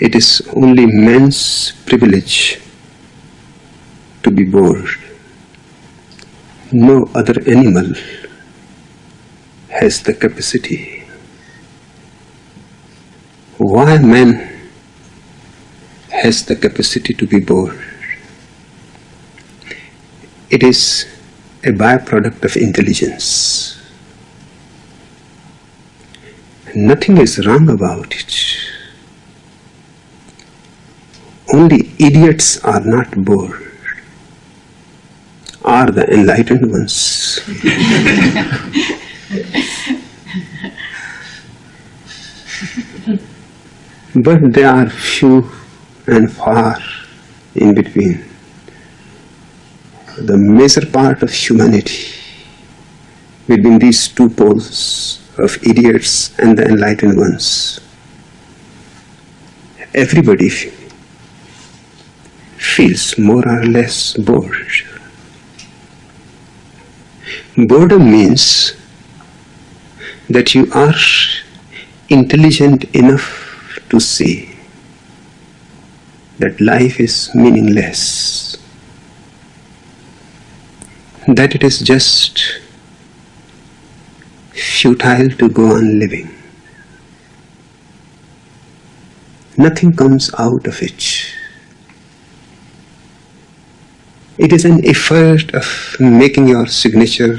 it is only man's privilege to be bored. No other animal has the capacity. Why man has the capacity to be bored? It is a byproduct of intelligence. Nothing is wrong about it. Only idiots are not bored, are the enlightened ones. but they are few and far in between. The major part of humanity between these two poles of idiots and the enlightened ones. Everybody feels more or less bored. Boredom means that you are intelligent enough to see that life is meaningless, that it is just futile to go on living. Nothing comes out of it. It is an effort of making your signature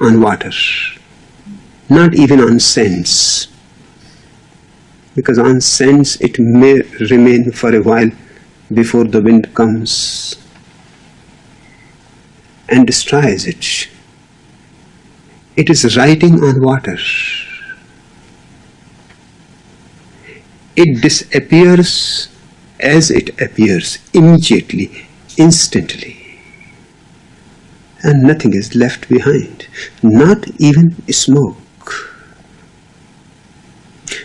on water, not even on sense. Because on sense it may remain for a while before the wind comes and destroys it. It is writing on water. It disappears as it appears, immediately, instantly. And nothing is left behind, not even smoke.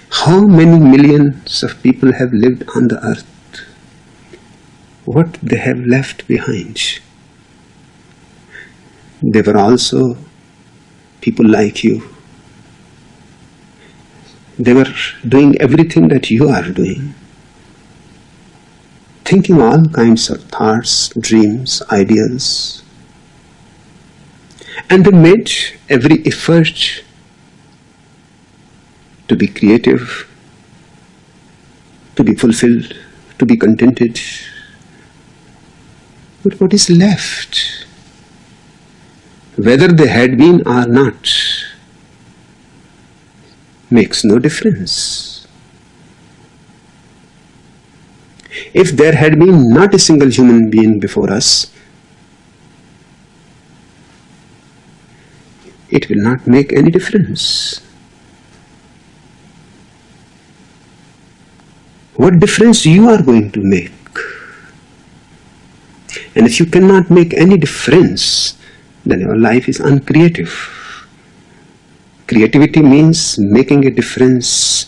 How many millions of people have lived on the earth? What they have left behind? They were also people like you. They were doing everything that you are doing. Thinking all kinds of thoughts, dreams, ideas. And they made every effort to be creative, to be fulfilled, to be contented. But what is left? whether they had been or not makes no difference. If there had been not a single human being before us, it will not make any difference. What difference you are going to make? And if you cannot make any difference, then your life is uncreative. Creativity means making a difference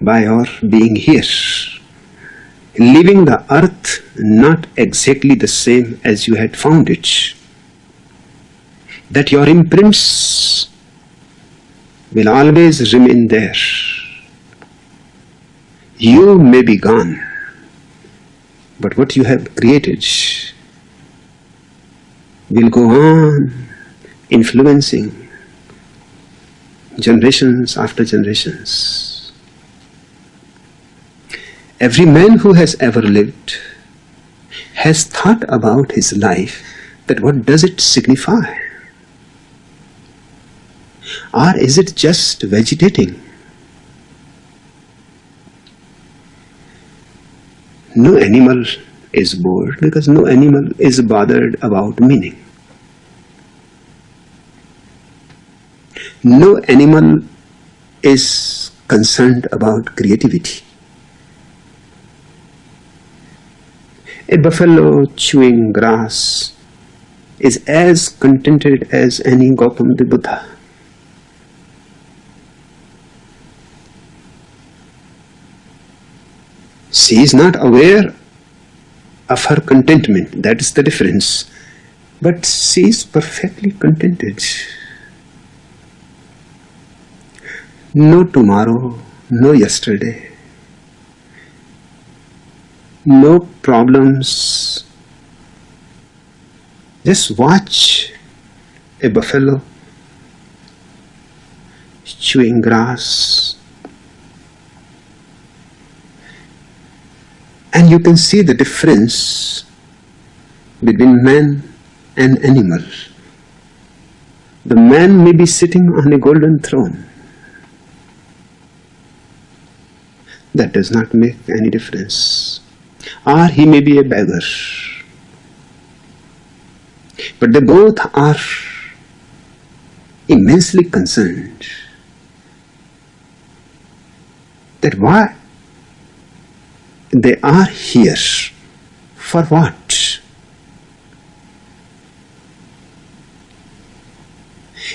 by your being here. Leaving the earth not exactly the same as you had found it. That your imprints will always remain there. You may be gone, but what you have created will go on influencing generations after generations. Every man who has ever lived has thought about his life that what does it signify? Or is it just vegetating? No animal is bored because no animal is bothered about meaning. No animal is concerned about creativity. A buffalo chewing grass is as contented as any Gautam the Buddha. She is not aware of her contentment. That is the difference. But she is perfectly contented. No tomorrow, no yesterday, no problems. Just watch a buffalo chewing grass. And you can see the difference between man and animal. The man may be sitting on a golden throne. That does not make any difference. Or he may be a beggar. But they both are immensely concerned that why they are here for what?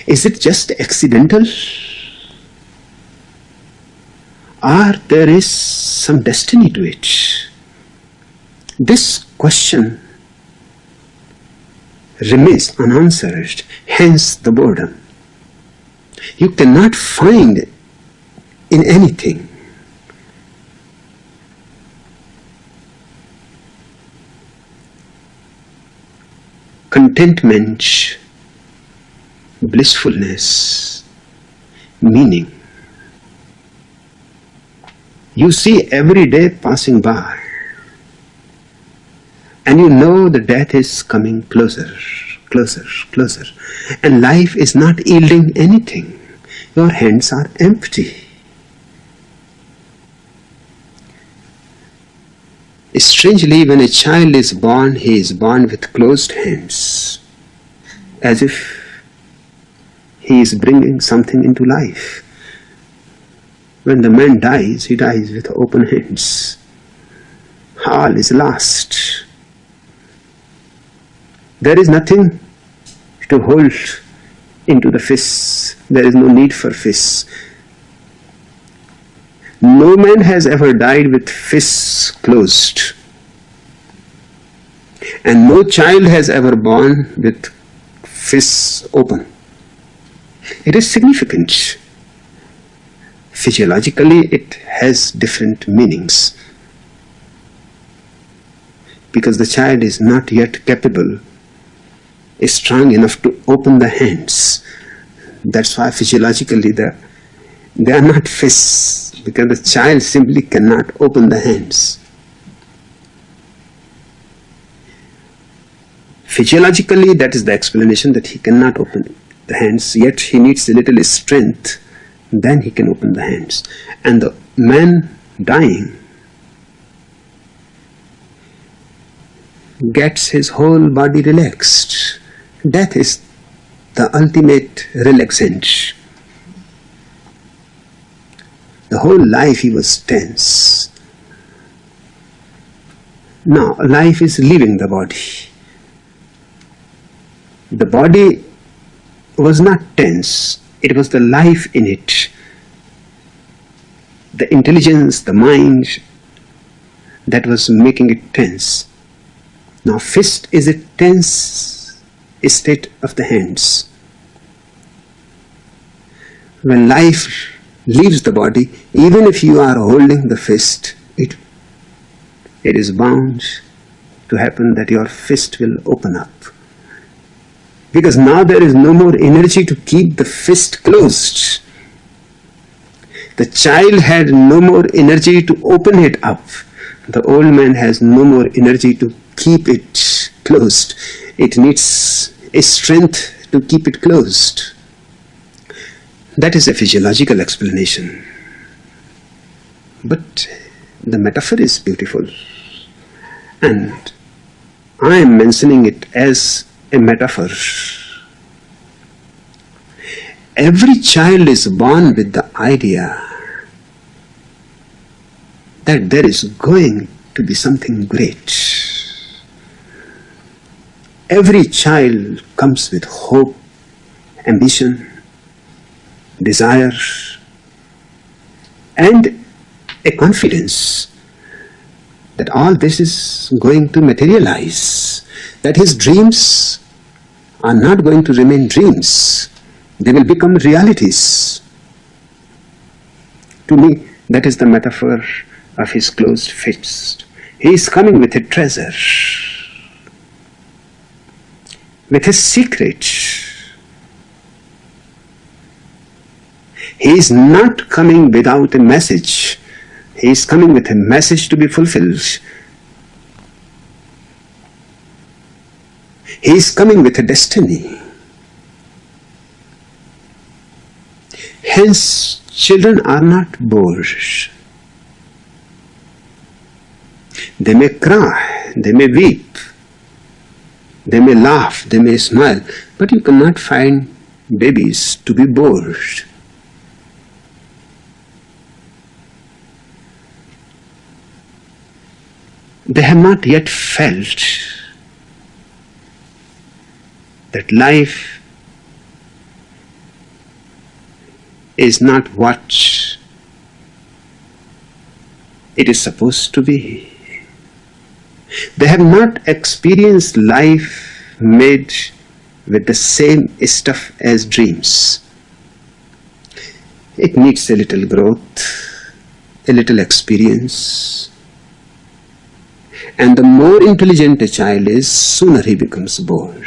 Is it just accidental? Or there is some destiny to it this question remains unanswered hence the boredom you cannot find in anything contentment, blissfulness, meaning. You see every day passing by and you know the death is coming closer, closer, closer and life is not yielding anything. Your hands are empty. Strangely, when a child is born, he is born with closed hands, as if he is bringing something into life. When the man dies, he dies with open hands. All is lost. There is nothing to hold into the fists. There is no need for fists. No man has ever died with fists closed. And no child has ever born with fists open. It is significant. Physiologically, it has different meanings. Because the child is not yet capable, strong enough to open the hands. That's why physiologically the, they are not fists because the child simply cannot open the hands. Physiologically, that is the explanation that he cannot open the hands, yet he needs a little strength, then he can open the hands. And the man dying gets his whole body relaxed. Death is the ultimate relaxant. The whole life he was tense. Now, life is leaving the body. The body was not tense, it was the life in it. The intelligence, the mind that was making it tense. Now, fist is a tense state of the hands. When life leaves the body, even if you are holding the fist, it, it is bound to happen that your fist will open up. Because now there is no more energy to keep the fist closed. The child had no more energy to open it up. The old man has no more energy to keep it closed. It needs a strength to keep it closed. That is a physiological explanation. But the metaphor is beautiful. And I am mentioning it as a metaphor. Every child is born with the idea that there is going to be something great. Every child comes with hope, ambition, desire and a confidence that all this is going to materialize, that his dreams are not going to remain dreams, they will become realities. To me, that is the metaphor of his closed fist. He is coming with a treasure, with his secret. He is not coming without a message. He is coming with a message to be fulfilled. He is coming with a destiny. Hence, children are not bored. They may cry, they may weep, they may laugh, they may smile, but you cannot find babies to be bored. They have not yet felt that life is not what it is supposed to be. They have not experienced life made with the same stuff as dreams. It needs a little growth, a little experience. And the more intelligent a child is, sooner he becomes bored.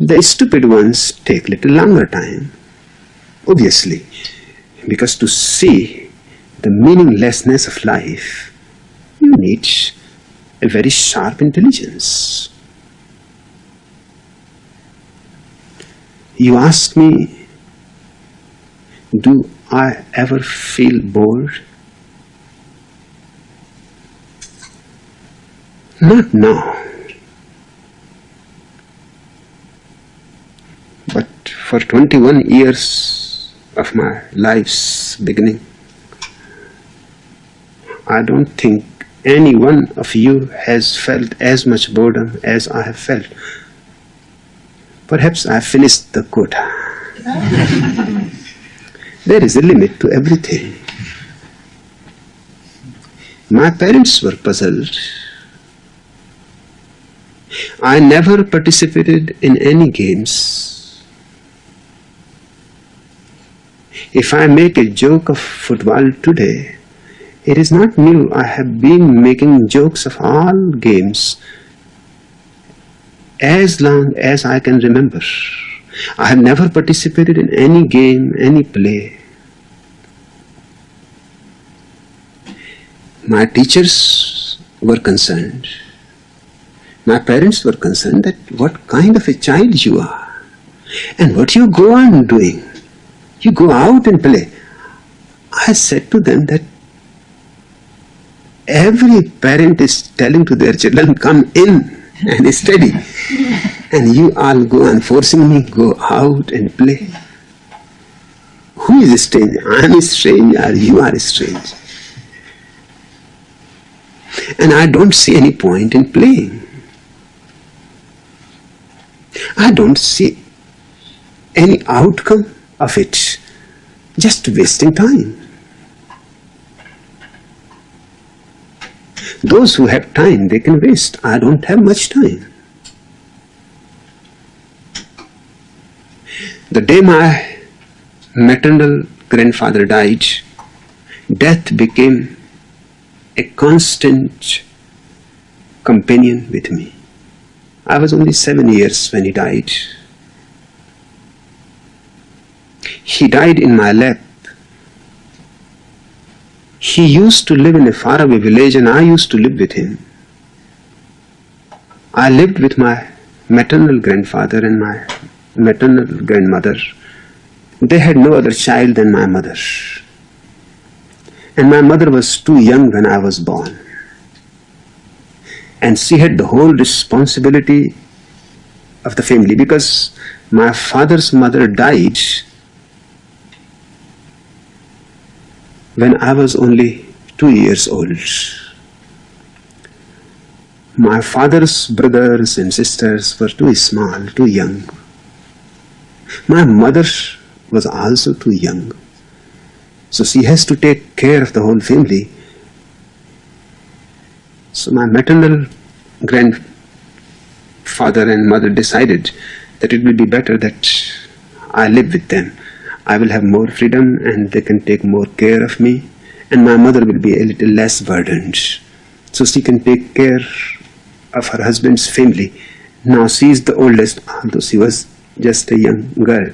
The stupid ones take little longer time, obviously, because to see the meaninglessness of life, you need a very sharp intelligence. You ask me, do I ever feel bored? Not now. But for 21 years of my life's beginning. I don't think any one of you has felt as much boredom as I have felt. Perhaps I finished the quota. there is a limit to everything. My parents were puzzled. I never participated in any games If I make a joke of football today, it is not new. I have been making jokes of all games as long as I can remember. I have never participated in any game, any play. My teachers were concerned. My parents were concerned that what kind of a child you are and what you go on doing. You go out and play. I said to them that every parent is telling to their children, come in and study. and you all go and forcing me, go out and play. Who is strange? I am strange or you are strange. And I don't see any point in playing. I don't see any outcome of it, just wasting time. Those who have time, they can waste. I don't have much time. The day my maternal grandfather died, death became a constant companion with me. I was only seven years when he died. He died in my lap. He used to live in a faraway village and I used to live with him. I lived with my maternal grandfather and my maternal grandmother. They had no other child than my mother. And my mother was too young when I was born. And she had the whole responsibility of the family because my father's mother died when I was only two years old. My father's brothers and sisters were too small, too young. My mother was also too young. So she has to take care of the whole family. So my maternal grandfather and mother decided that it will be better that I live with them. I will have more freedom and they can take more care of me and my mother will be a little less burdened. So she can take care of her husband's family. Now she is the oldest, although she was just a young girl.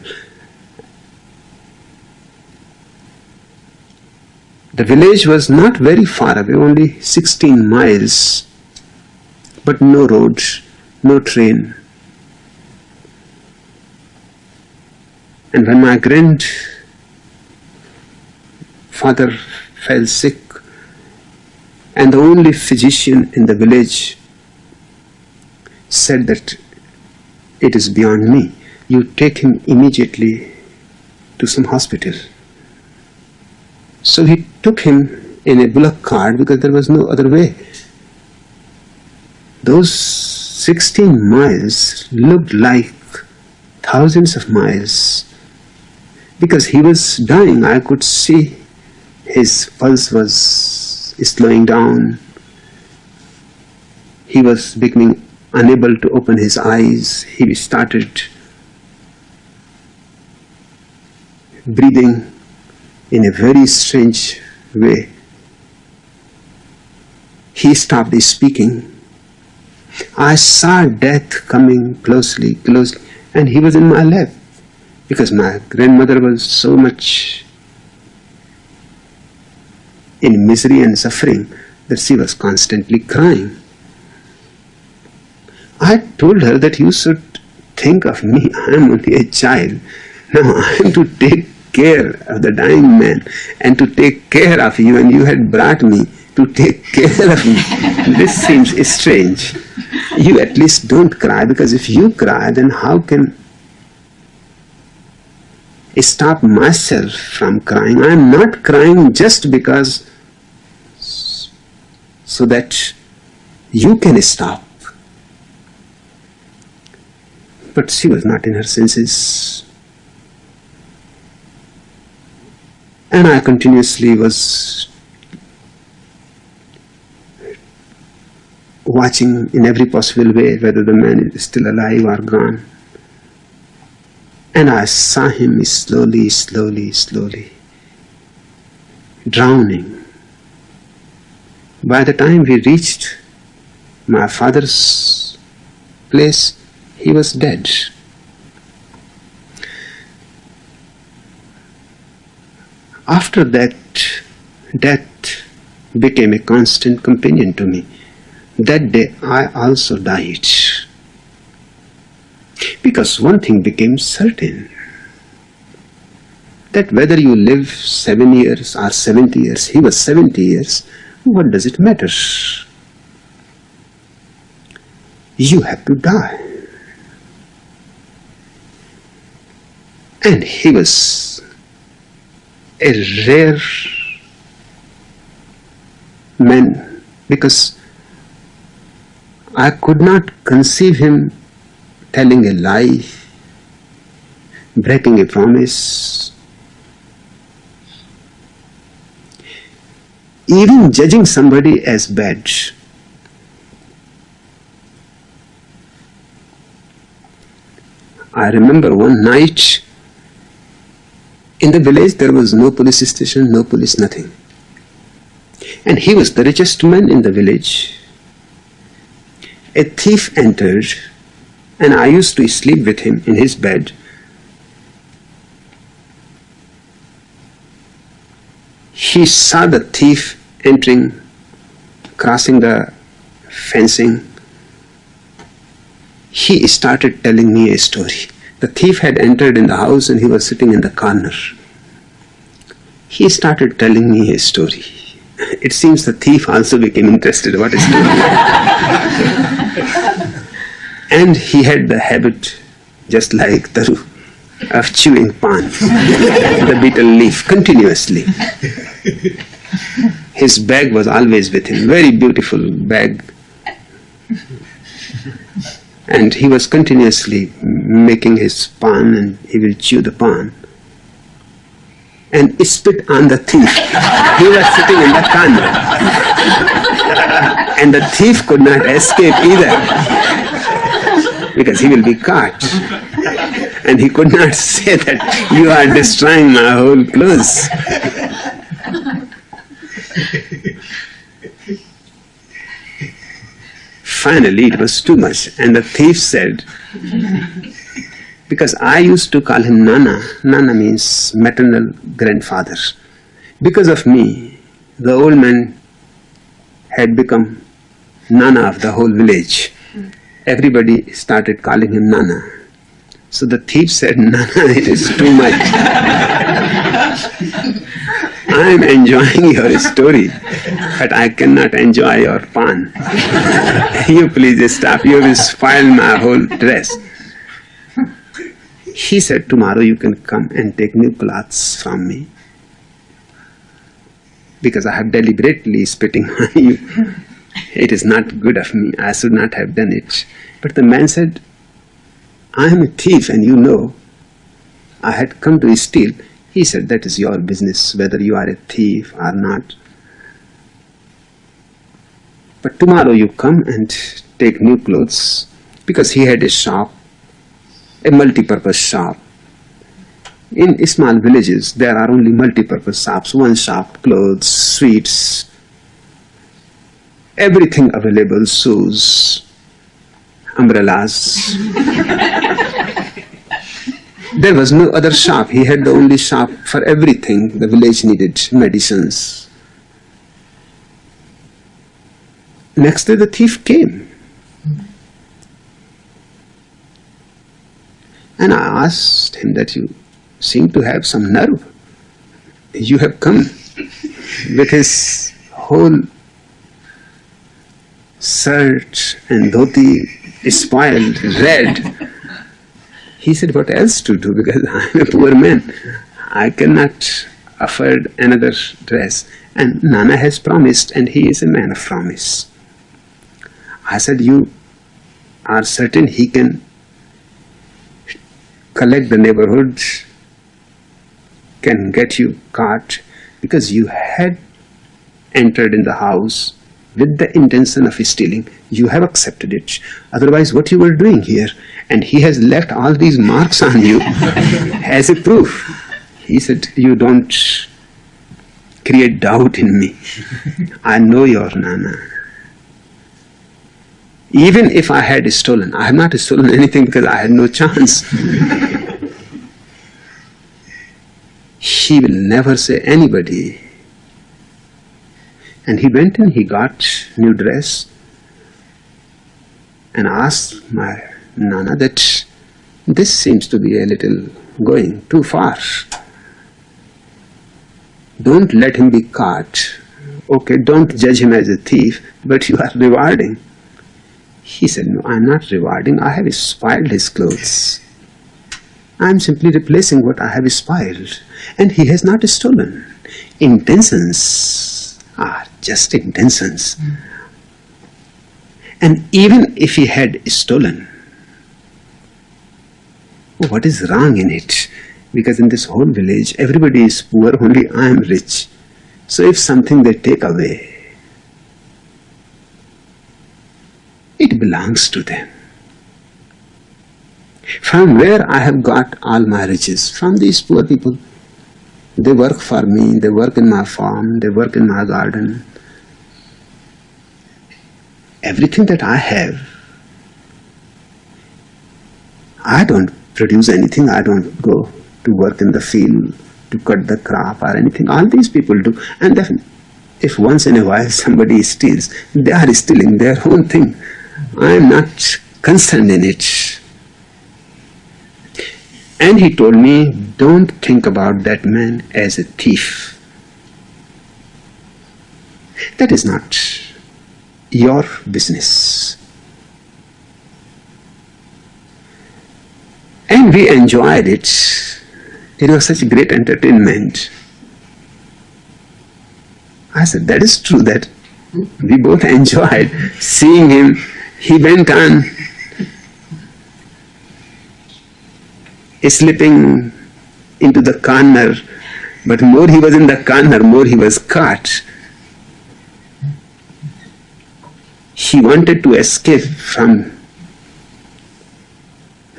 The village was not very far away, only 16 miles, but no roads, no train. And when my grandfather fell sick, and the only physician in the village said that it is beyond me, you take him immediately to some hospital. So he took him in a bullock cart because there was no other way. Those 16 miles looked like thousands of miles because he was dying. I could see his pulse was slowing down. He was becoming unable to open his eyes. He started breathing in a very strange way. He stopped speaking. I saw death coming closely, closely, and he was in my lap because my grandmother was so much in misery and suffering that she was constantly crying. I told her that you should think of me. I am only a child. Now I am to take care of the dying man and to take care of you and you had brought me to take care of me. this seems strange. You at least don't cry because if you cry then how can stop myself from crying? I am not crying just because so that you can stop. But she was not in her senses. and I continuously was watching in every possible way whether the man is still alive or gone. And I saw him slowly, slowly, slowly drowning. By the time we reached my father's place, he was dead. After that, death became a constant companion to me. That day I also died. Because one thing became certain that whether you live seven years or 70 years, he was 70 years, what does it matter? You have to die. And he was a rare man because I could not conceive him telling a lie, breaking a promise, even judging somebody as bad. I remember one night in the village there was no police station, no police, nothing. And he was the richest man in the village. A thief entered and I used to sleep with him in his bed. He saw the thief entering, crossing the fencing. He started telling me a story. The thief had entered in the house and he was sitting in the corner. He started telling me his story. It seems the thief also became interested What is story. and he had the habit, just like Taru, of chewing pan, the betel leaf, continuously. His bag was always with him, very beautiful bag and he was continuously making his pan and he will chew the pan and spit on the thief. he was sitting in the corner and the thief could not escape either because he will be caught. and he could not say that you are destroying my whole clothes. Finally, it was too much, and the thief said, because I used to call him Nana, Nana means maternal grandfather. Because of me, the old man had become Nana of the whole village. Everybody started calling him Nana. So the thief said, Nana, it is too much. I am enjoying your story, but I cannot enjoy your pan. you please stop, you will spoil my whole dress. He said, Tomorrow you can come and take new clothes from me. Because I have deliberately spitting on you. It is not good of me. I should not have done it. But the man said, I am a thief and you know I had come to steal. He said, That is your business, whether you are a thief or not. But tomorrow you come and take new clothes because he had a shop, a multi-purpose shop. In small villages, there are only multi-purpose shops, one shop, clothes, sweets, everything available, shoes, umbrellas. there was no other shop. He had the only shop for everything the village needed, medicines. Next day the thief came. And I asked him that you seem to have some nerve. You have come with his whole shirt and dhoti spoiled, red. He said, what else to do because I am a poor man. I cannot afford another dress. And Nana has promised and he is a man of promise. I said, you are certain he can collect the neighborhood, can get you caught because you had entered in the house with the intention of stealing, you have accepted it. Otherwise, what you were doing here, and he has left all these marks on you as a proof. He said, you don't create doubt in me. I know your Nana. Even if I had stolen, I have not stolen anything because I had no chance. he will never say anybody and he went and he got new dress and asked my Nana that this seems to be a little going too far. Don't let him be caught. Okay, don't judge him as a thief, but you are rewarding. He said, no, I'm not rewarding. I have spoiled his clothes. I'm simply replacing what I have spoiled. And he has not stolen. Intentions just intentions. Mm. And even if he had stolen, what is wrong in it? Because in this whole village, everybody is poor, only I am rich. So if something they take away, it belongs to them. From where I have got all my riches? From these poor people. They work for me, they work in my farm, they work in my garden, everything that I have, I don't produce anything, I don't go to work in the field to cut the crop or anything. All these people do. And if once in a while somebody steals, they are stealing their own thing. I am not concerned in it. And he told me, don't think about that man as a thief. That is not your business. And we enjoyed it. It was such great entertainment. I said, that is true that we both enjoyed seeing him. He went on slipping into the corner, but more he was in the corner, more he was caught. He wanted to escape from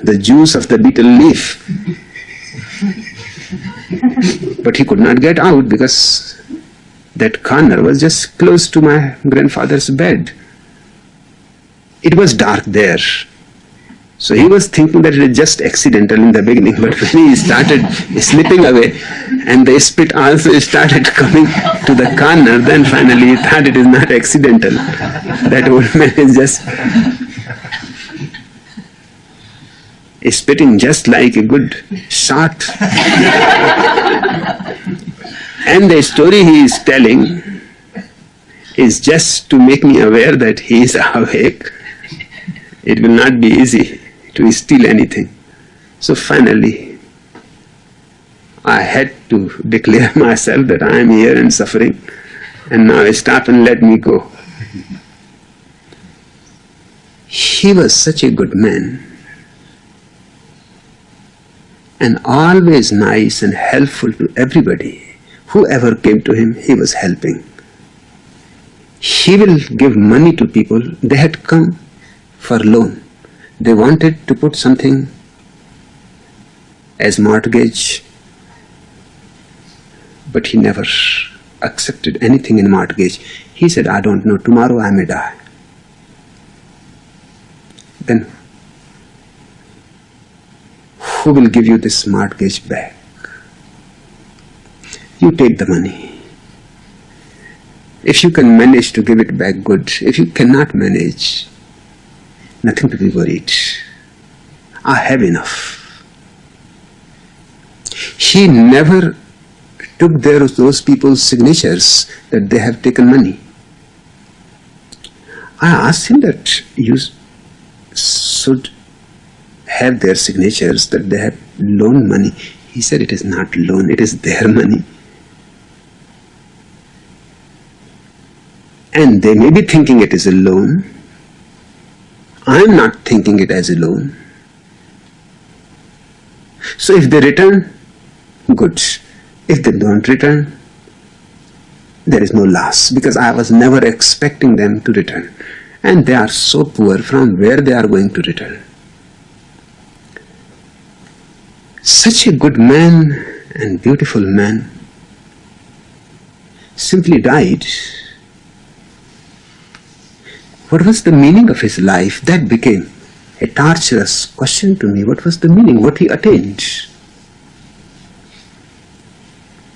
the juice of the betel leaf. but he could not get out because that corner was just close to my grandfather's bed. it was dark there. So he was thinking that it is just accidental in the beginning, but when he started slipping away and the spit also started coming to the corner, then finally he thought it is not accidental. That old man is just spitting just like a good shot. and the story he is telling is just to make me aware that he is awake. It will not be easy to steal anything. So finally, I had to declare myself that I am here and suffering, and now stop and let me go. He was such a good man, and always nice and helpful to everybody. Whoever came to him, he was helping. He will give money to people. They had come for loan they wanted to put something as mortgage, but he never accepted anything in mortgage. He said, I don't know, tomorrow I may die. Then who will give you this mortgage back? You take the money. If you can manage to give it back, good. If you cannot manage, Nothing to be worried. I have enough. He never took their, those people's signatures that they have taken money. I asked him that you should have their signatures that they have loaned money. He said it is not loan, it is their money. And they may be thinking it is a loan, I'm not thinking it as a loan. So if they return, good. If they don't return, there is no loss because I was never expecting them to return. And they are so poor from where they are going to return. Such a good man and beautiful man simply died what was the meaning of his life? That became a torturous question to me. What was the meaning? What he attained?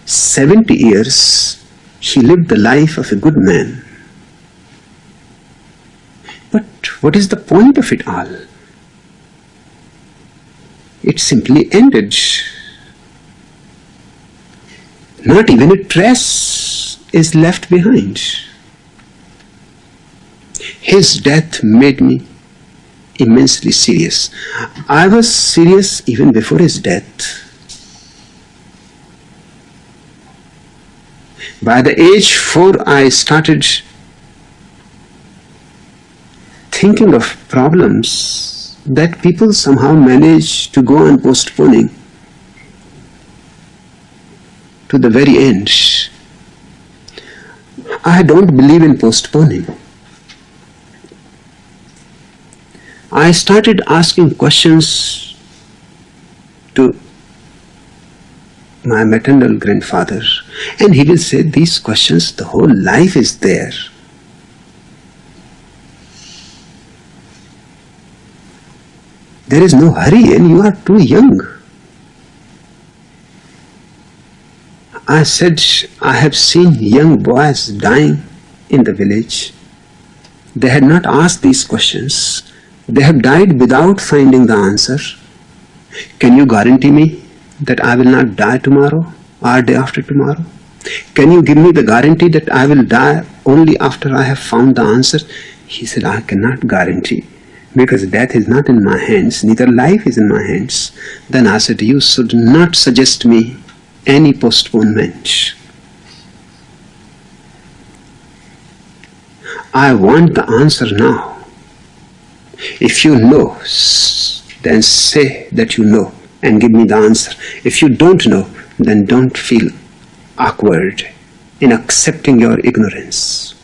70 years he lived the life of a good man. But what is the point of it all? It simply ended. Not even a trace is left behind. His death made me immensely serious. I was serious even before his death. By the age four, I started thinking of problems that people somehow manage to go on postponing to the very end. I don't believe in postponing. I started asking questions to my maternal grandfather and he will say these questions the whole life is there. There is no hurry and you are too young. I said I have seen young boys dying in the village. They had not asked these questions they have died without finding the answer. Can you guarantee me that I will not die tomorrow or day after tomorrow? Can you give me the guarantee that I will die only after I have found the answer? He said, I cannot guarantee because death is not in my hands, neither life is in my hands. Then I said, you should not suggest me any postponement. I want the answer now. If you know, then say that you know and give me the answer. If you don't know, then don't feel awkward in accepting your ignorance.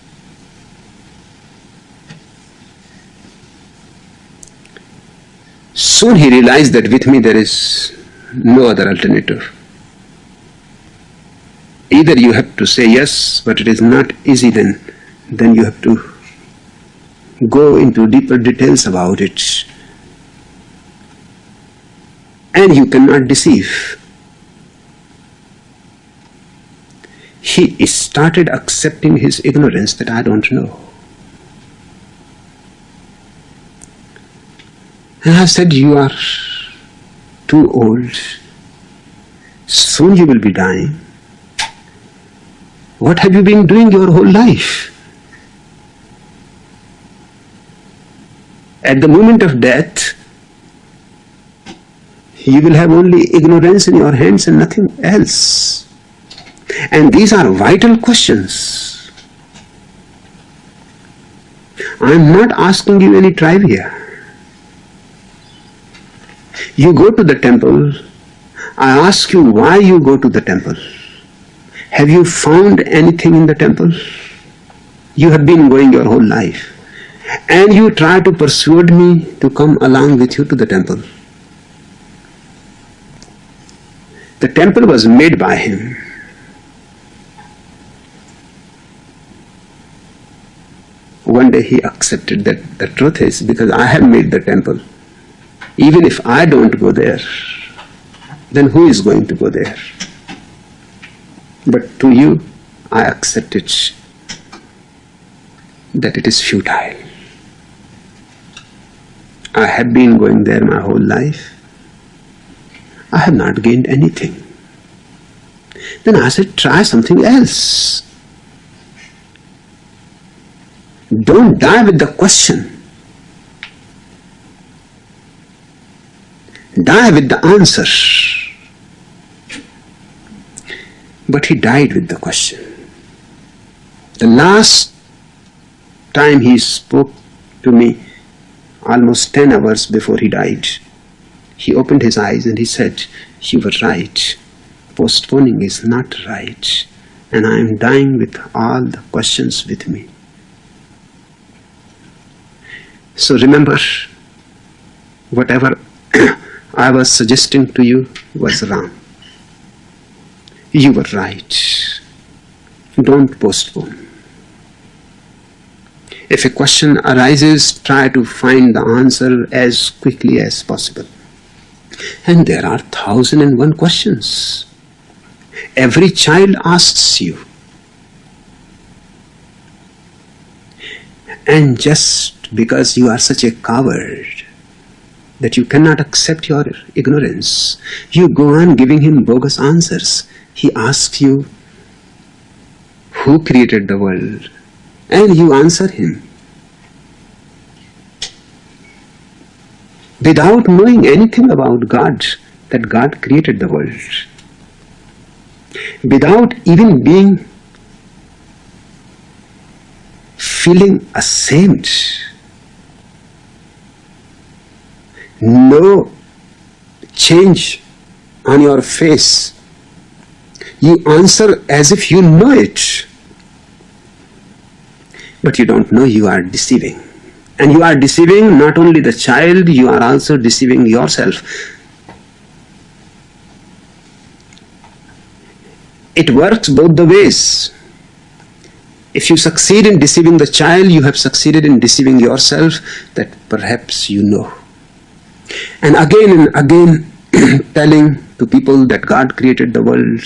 Soon he realized that with me there is no other alternative. Either you have to say yes, but it is not easy then, then you have to go into deeper details about it. And you cannot deceive. He started accepting his ignorance that I don't know. And I said, You are too old. Soon you will be dying. What have you been doing your whole life? At the moment of death, you will have only ignorance in your hands and nothing else. And these are vital questions. I am not asking you any trivia. You go to the temple, I ask you why you go to the temple. Have you found anything in the temple? You have been going your whole life and you try to persuade me to come along with you to the temple. The temple was made by him. One day he accepted that the truth is because I have made the temple. Even if I don't go there, then who is going to go there? But to you, I accept it that it is futile. I have been going there my whole life. I have not gained anything. Then I said, try something else. Don't die with the question. Die with the answer. But he died with the question. The last time he spoke to me, almost 10 hours before he died. He opened his eyes and he said, You were right. Postponing is not right. And I am dying with all the questions with me. So remember, whatever I was suggesting to you was wrong. You were right. Don't postpone. If a question arises, try to find the answer as quickly as possible. And there are thousand and one questions. Every child asks you. And just because you are such a coward that you cannot accept your ignorance, you go on giving him bogus answers. He asks you, who created the world? And you answer him. Without knowing anything about God, that God created the world. Without even being feeling ashamed. No change on your face. You answer as if you know it but you don't know you are deceiving. And you are deceiving not only the child, you are also deceiving yourself. It works both the ways. If you succeed in deceiving the child, you have succeeded in deceiving yourself that perhaps you know. And again and again telling to people that God created the world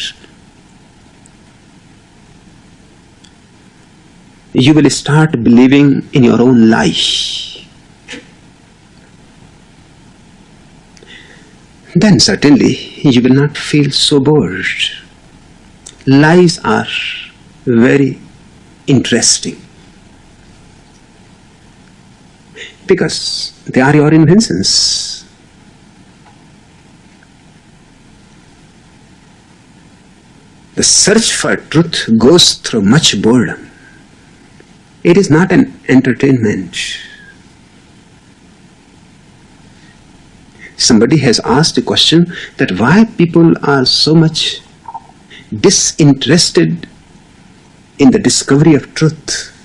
you will start believing in your own lie. Then certainly you will not feel so bored. Lies are very interesting because they are your inventions. The search for truth goes through much boredom. It is not an entertainment. Somebody has asked a question that why people are so much disinterested in the discovery of truth.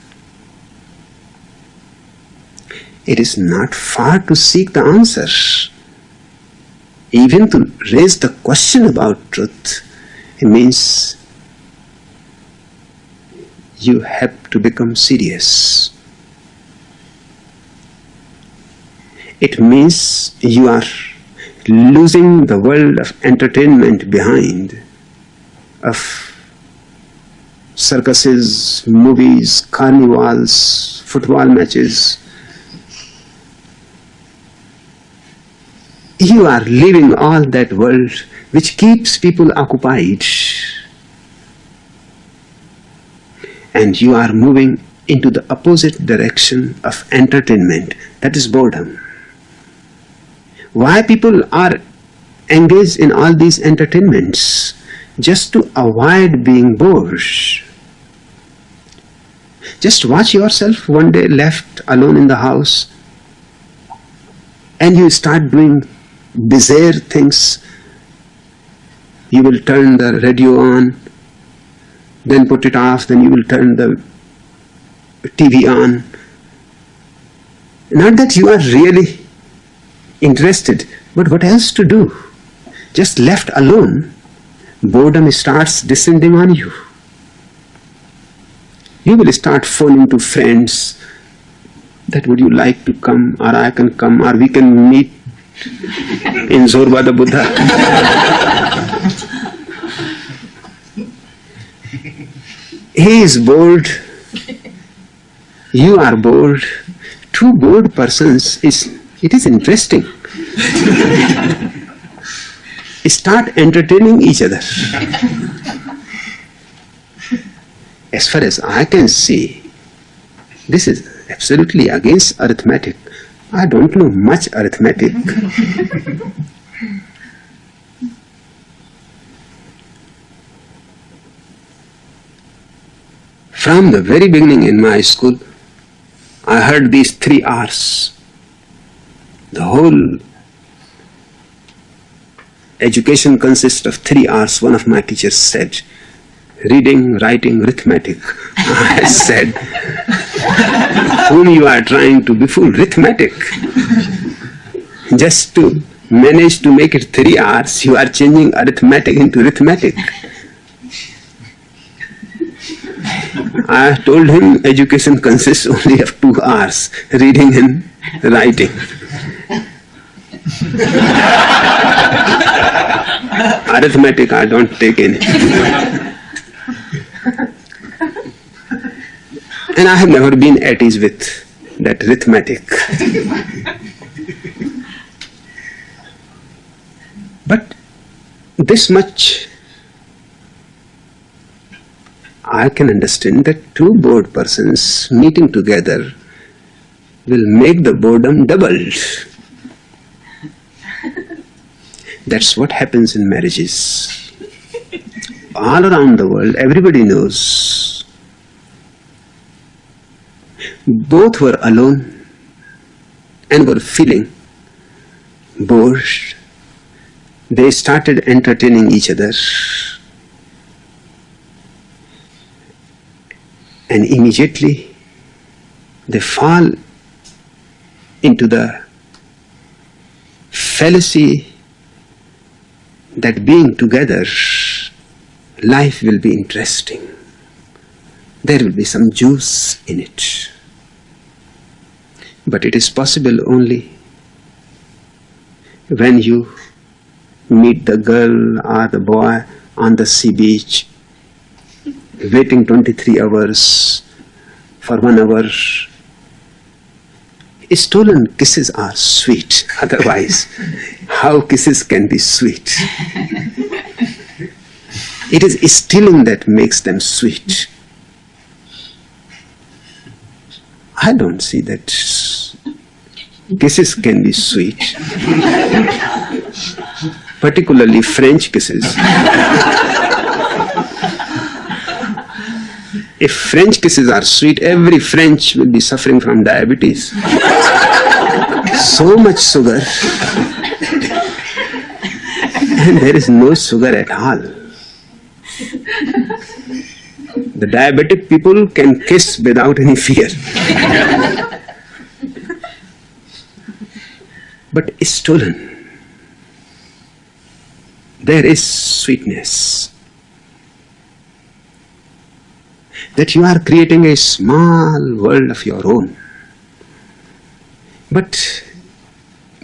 It is not far to seek the answer. Even to raise the question about truth, it means you have to become serious. it means you are losing the world of entertainment behind, of circuses, movies, carnivals, football matches. You are leaving all that world which keeps people occupied. And you are moving into the opposite direction of entertainment, that is boredom. Why people are engaged in all these entertainments? Just to avoid being bored. Just watch yourself one day left alone in the house and you start doing bizarre things. You will turn the radio on, then put it off, then you will turn the TV on. Not that you are really interested, but what else to do? Just left alone, boredom starts descending on you. You will start phoning to friends that would you like to come or I can come or we can meet in Zorba the Buddha. he is bored you are bored. Two bored persons is it is interesting. Start entertaining each other. As far as I can see, this is absolutely against arithmetic. I don't know much arithmetic. From the very beginning in my school, I heard these three R's. The whole education consists of three R's. One of my teachers said, reading, writing, arithmetic. I said, whom you are trying to befool, arithmetic. Just to manage to make it three R's, you are changing arithmetic into arithmetic. I told him education consists only of two R's, reading and writing. Arithmetic I don't take any. and I have never been at ease with that arithmetic. but this much I can understand that two bored persons meeting together will make the boredom doubled. That's what happens in marriages. All around the world, everybody knows. Both were alone and were feeling bored. They started entertaining each other and immediately they fall into the fallacy that being together life will be interesting. There will be some juice in it. But it is possible only when you meet the girl or the boy on the sea beach waiting 23 hours for one hour. Stolen kisses are sweet, otherwise, how kisses can be sweet? It is stealing that makes them sweet. I don't see that kisses can be sweet, particularly French kisses. If French kisses are sweet, every French will be suffering from diabetes. so much sugar. and there is no sugar at all. The diabetic people can kiss without any fear. but stolen. There is sweetness. That you are creating a small world of your own. But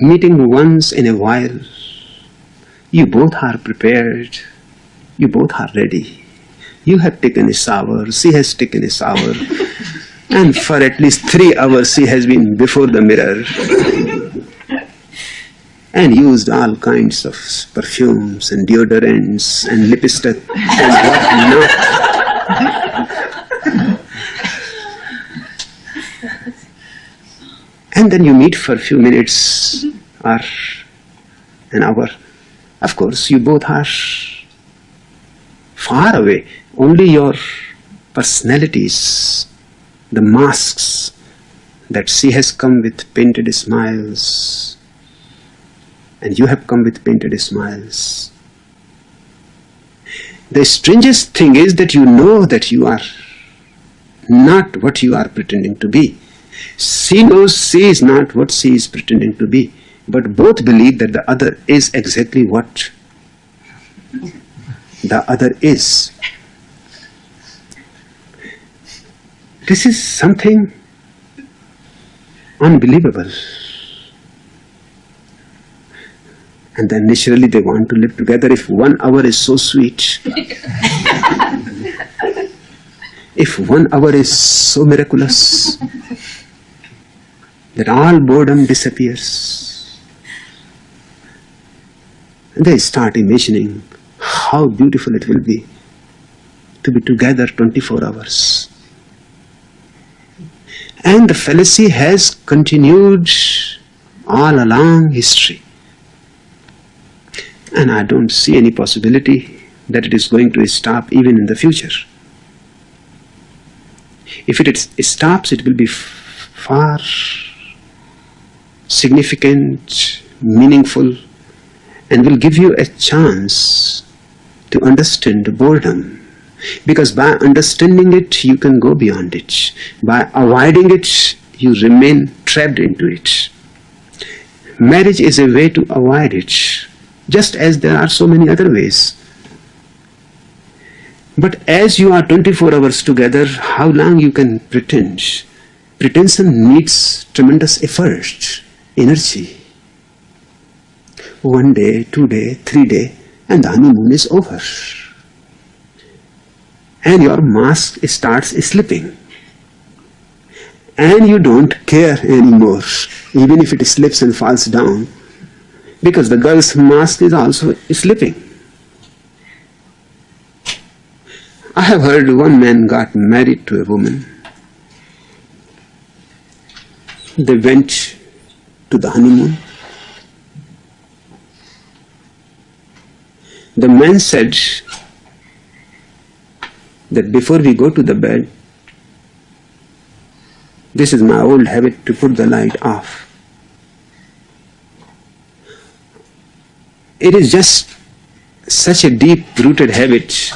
meeting once in a while. You both are prepared. You both are ready. You have taken a shower, she has taken a shower. and for at least three hours she has been before the mirror and used all kinds of perfumes and deodorants and lipstick and whatnot. and then you meet for a few minutes or an hour. Of course, you both are far away. Only your personalities, the masks that she has come with painted smiles and you have come with painted smiles. The strangest thing is that you know that you are not what you are pretending to be. She knows she is not what she is pretending to be, but both believe that the other is exactly what the other is. This is something unbelievable. and then naturally they want to live together if one hour is so sweet if one hour is so miraculous that all boredom disappears. And they start imagining how beautiful it will be to be together 24 hours. And the fallacy has continued all along history. And I don't see any possibility that it is going to stop even in the future. If it stops, it will be far significant, meaningful, and will give you a chance to understand boredom. Because by understanding it, you can go beyond it. By avoiding it, you remain trapped into it. Marriage is a way to avoid it just as there are so many other ways. But as you are 24 hours together, how long you can pretend? Pretension needs tremendous effort, energy. One day, two day, three day, and the honeymoon is over. And your mask starts slipping. And you don't care anymore, even if it slips and falls down because the girl's mask is also slipping. I have heard one man got married to a woman. They went to the honeymoon. The man said that before we go to the bed, this is my old habit to put the light off. it is just such a deep-rooted habit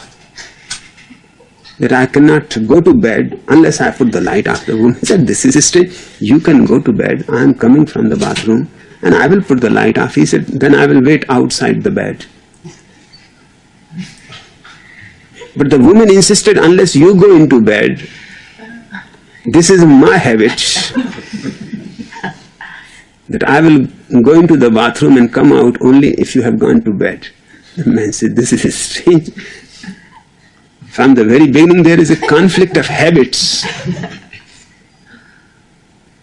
that I cannot go to bed unless I put the light off. The woman said, this is strange. You can go to bed. I am coming from the bathroom and I will put the light off. He said, then I will wait outside the bed. But the woman insisted, unless you go into bed, this is my habit that I will go into the bathroom and come out only if you have gone to bed. The man said, this is strange. From the very beginning there is a conflict of habits.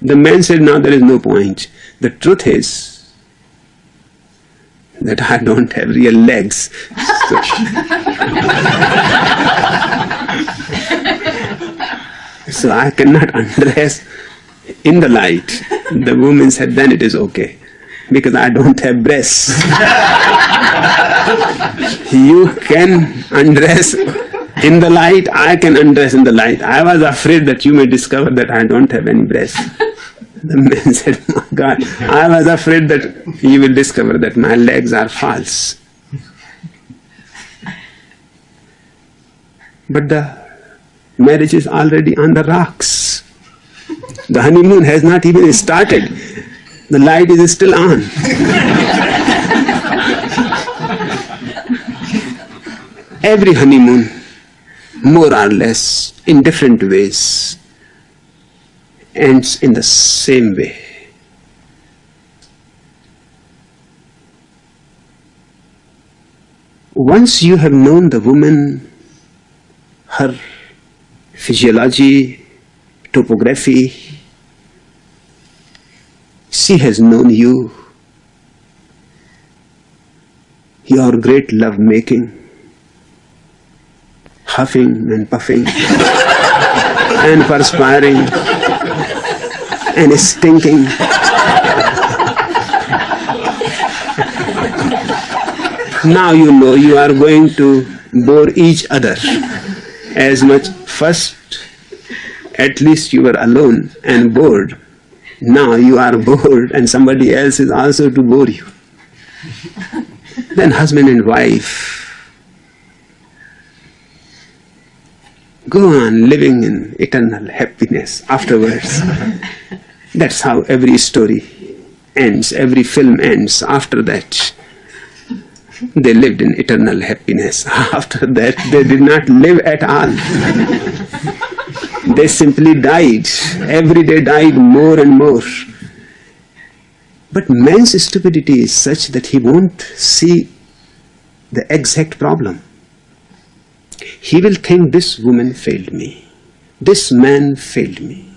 The man said, now there is no point. The truth is that I don't have real legs. So, so I cannot undress in the light. The woman said, then it is okay because I don't have breasts. you can undress in the light, I can undress in the light. I was afraid that you may discover that I don't have any breasts. The man said, oh my God, I was afraid that you will discover that my legs are false. But the marriage is already on the rocks. The honeymoon has not even started. The light is still on. Every honeymoon, more or less in different ways ends in the same way. Once you have known the woman, her physiology, topography, she has known you, your great love making huffing and puffing, and perspiring, and stinking. now you know you are going to bore each other as much first at least you were alone and bored now you are bored and somebody else is also to bore you then husband and wife go on living in eternal happiness afterwards that's how every story ends every film ends after that they lived in eternal happiness. After that, they did not live at all. they simply died. Every day died more and more. But man's stupidity is such that he won't see the exact problem. He will think this woman failed me. This man failed me.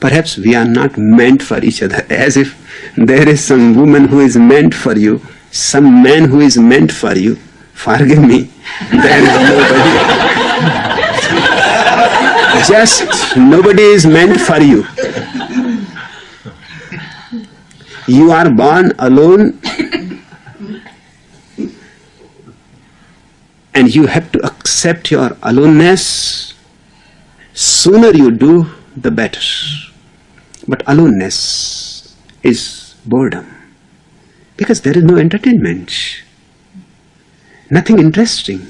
Perhaps we are not meant for each other, as if there is some woman who is meant for you some man who is meant for you, forgive me, there is nobody. Just nobody is meant for you. You are born alone and you have to accept your aloneness. Sooner you do, the better. But aloneness is boredom. Because there is no entertainment, nothing interesting.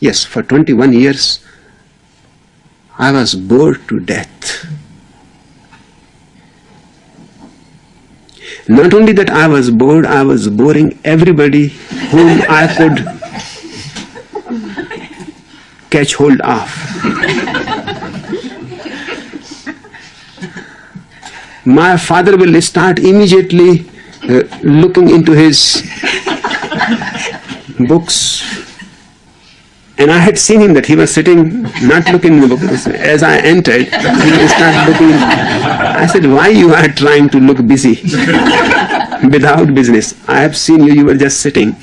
Yes, for 21 years I was bored to death. Not only that I was bored, I was boring everybody whom I could catch hold of. my father will start immediately uh, looking into his books. And I had seen him that he was sitting, not looking in the book. As I entered, he started looking. I said, why you are trying to look busy without business? I have seen you, you were just sitting.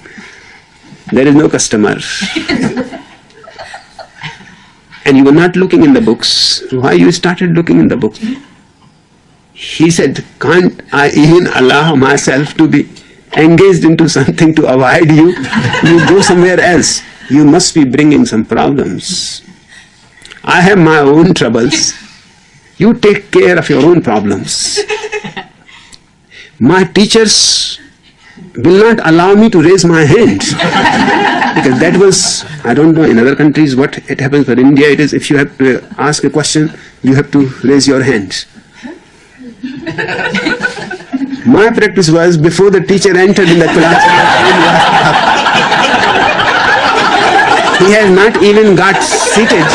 There is no customer. and you were not looking in the books. Why you started looking in the books? He said, can't I even allow myself to be engaged into something to avoid you? You go somewhere else. You must be bringing some problems. I have my own troubles. You take care of your own problems. My teachers will not allow me to raise my hand. because that was, I don't know in other countries what it happens, but in India it is if you have to ask a question, you have to raise your hand. My practice was before the teacher entered in the class, he has not even got seated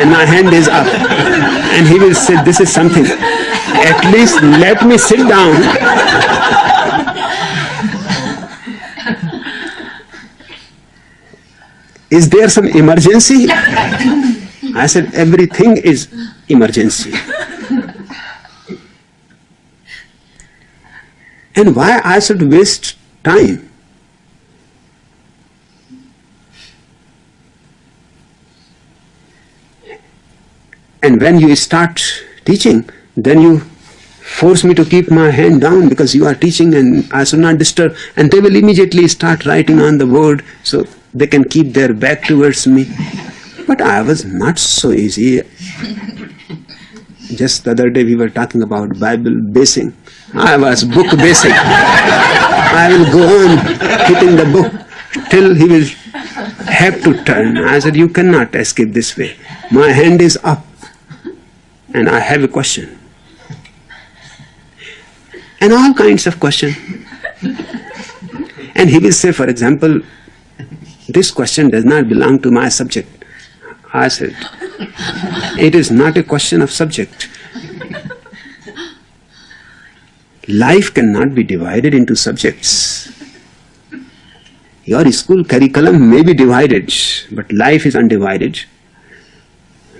and my hand is up. And he will say, this is something. At least let me sit down. Is there some emergency? I said, everything is emergency. And why I should waste time? And when you start teaching, then you force me to keep my hand down because you are teaching and I should not disturb. And they will immediately start writing on the board so they can keep their back towards me. But I was not so easy. Just the other day we were talking about Bible basing. I was book basing. I will go on hitting the book till he will have to turn. I said, you cannot escape this way. My hand is up and I have a question. And all kinds of question. And he will say, for example, this question does not belong to my subject. I said, it is not a question of subject. Life cannot be divided into subjects. Your school curriculum may be divided, but life is undivided.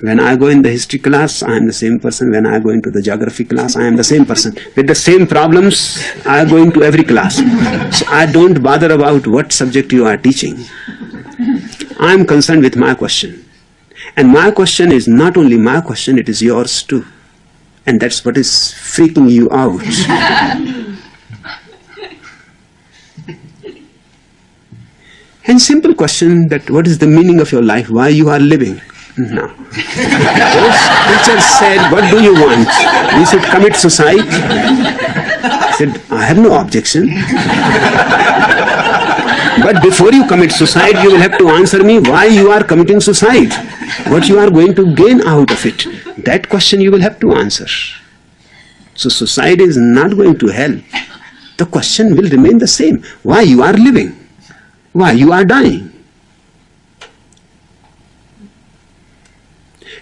When I go in the history class, I am the same person. When I go into the geography class, I am the same person. With the same problems, I go into every class. So I don't bother about what subject you are teaching. I am concerned with my question. And my question is not only my question, it is yours too. And that's what is freaking you out. and simple question that what is the meaning of your life, why you are living? No. Teachers said, what do you want? We should commit suicide. I said, I have no objection. But before you commit suicide, you will have to answer me why you are committing suicide. What you are going to gain out of it. That question you will have to answer. So suicide is not going to help. The question will remain the same. Why you are living? Why you are dying?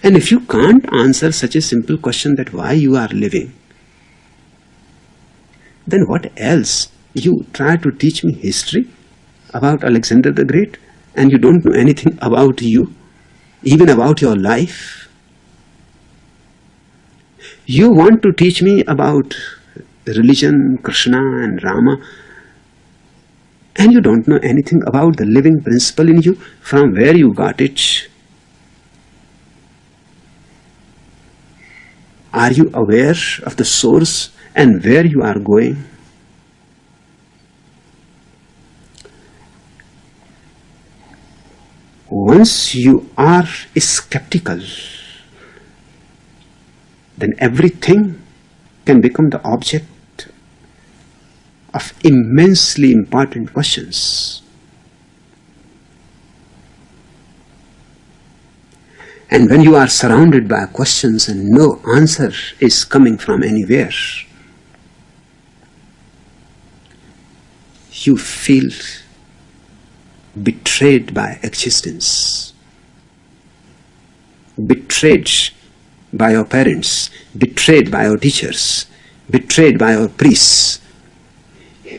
And if you can't answer such a simple question that why you are living, then what else? You try to teach me history about Alexander the Great and you don't know anything about you, even about your life. You want to teach me about religion, Krishna and Rama, and you don't know anything about the living principle in you, from where you got it, Are you aware of the source and where you are going? Once you are skeptical, then everything can become the object of immensely important questions. And when you are surrounded by questions and no answer is coming from anywhere, you feel betrayed by existence, betrayed by your parents, betrayed by your teachers, betrayed by your priests.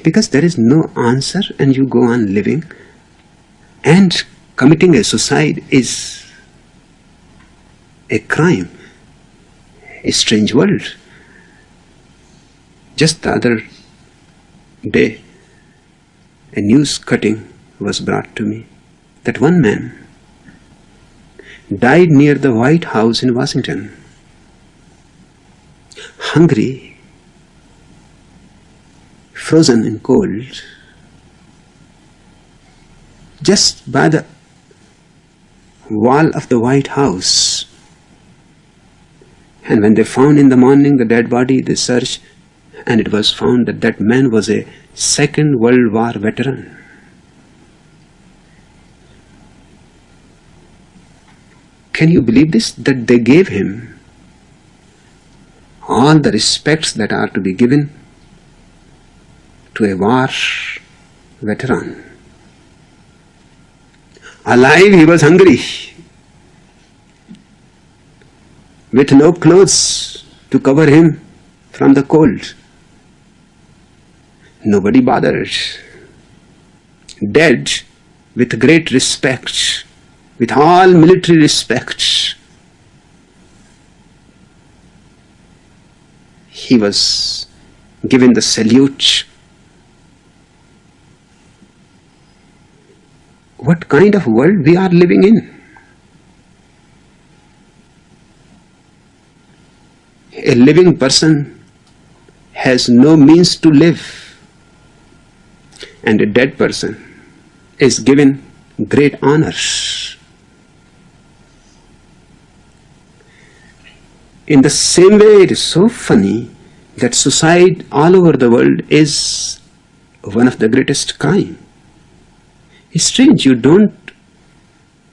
Because there is no answer and you go on living and committing a suicide is a crime, a strange world. Just the other day, a news cutting was brought to me that one man died near the White House in Washington, hungry, frozen in cold, just by the wall of the White House and when they found in the morning the dead body, they searched and it was found that that man was a Second World War veteran. Can you believe this? That they gave him all the respects that are to be given to a war veteran. Alive, he was hungry with no clothes to cover him from the cold. Nobody bothered. Dead with great respect, with all military respect. He was given the salute. What kind of world we are living in? A living person has no means to live and a dead person is given great honors. In the same way, it is so funny that suicide all over the world is one of the greatest crime. It's strange, you don't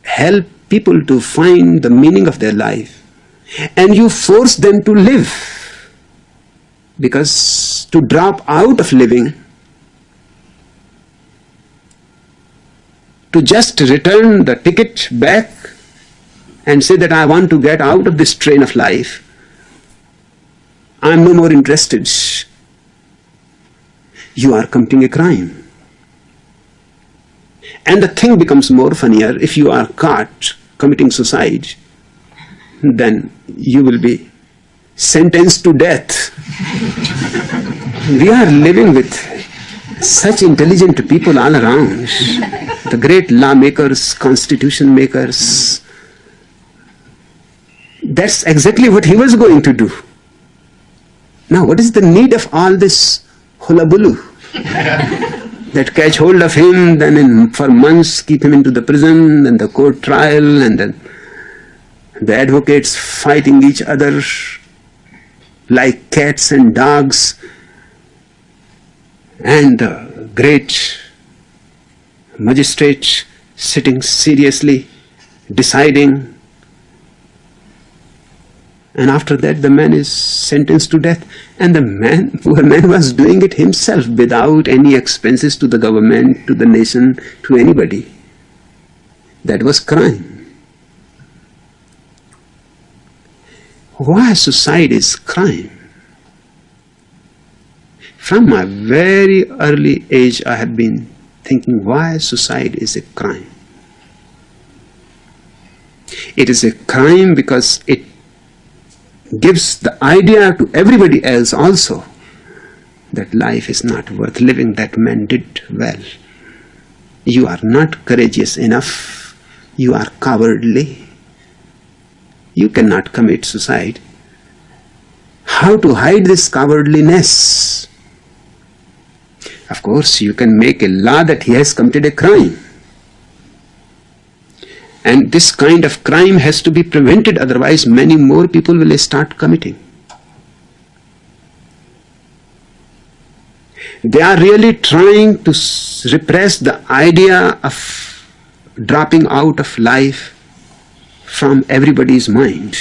help people to find the meaning of their life and you force them to live. Because to drop out of living to just return the ticket back and say that I want to get out of this train of life I'm no more interested. You are committing a crime. And the thing becomes more funnier if you are caught committing suicide, then you will be sentenced to death. we are living with such intelligent people all around. The great lawmakers, constitution makers. That's exactly what he was going to do. Now, what is the need of all this hullabaloo? that catch hold of him, then in, for months keep him into the prison, then the court trial, and then the advocates fighting each other like cats and dogs, and the great magistrate sitting seriously deciding. And after that the man is sentenced to death. And the man poor man was doing it himself without any expenses to the government to the nation to anybody. That was crime why suicide is crime from my very early age i have been thinking why suicide is a crime. It is a crime because it gives the idea to everybody else also that life is not worth living, that man did well. You are not courageous enough, you are cowardly, you cannot commit suicide. How to hide this cowardliness? Of course, you can make a law that he has committed a crime. And this kind of crime has to be prevented, otherwise many more people will start committing. They are really trying to repress the idea of dropping out of life from everybody's mind.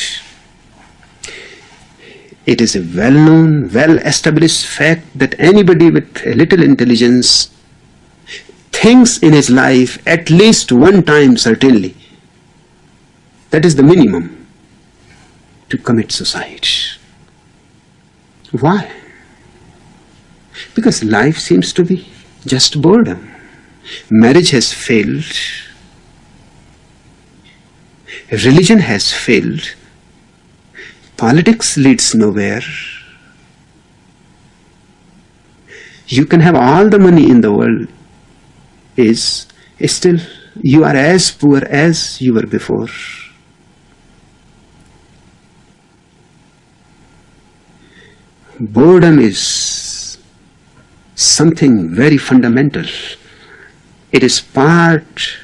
It is a well-known, well-established fact that anybody with a little intelligence thinks in his life at least one time certainly that is the minimum to commit suicide. Why? Because life seems to be just boredom. Marriage has failed. Religion has failed. Politics leads nowhere. You can have all the money in the world is still you are as poor as you were before. boredom is something very fundamental. It is part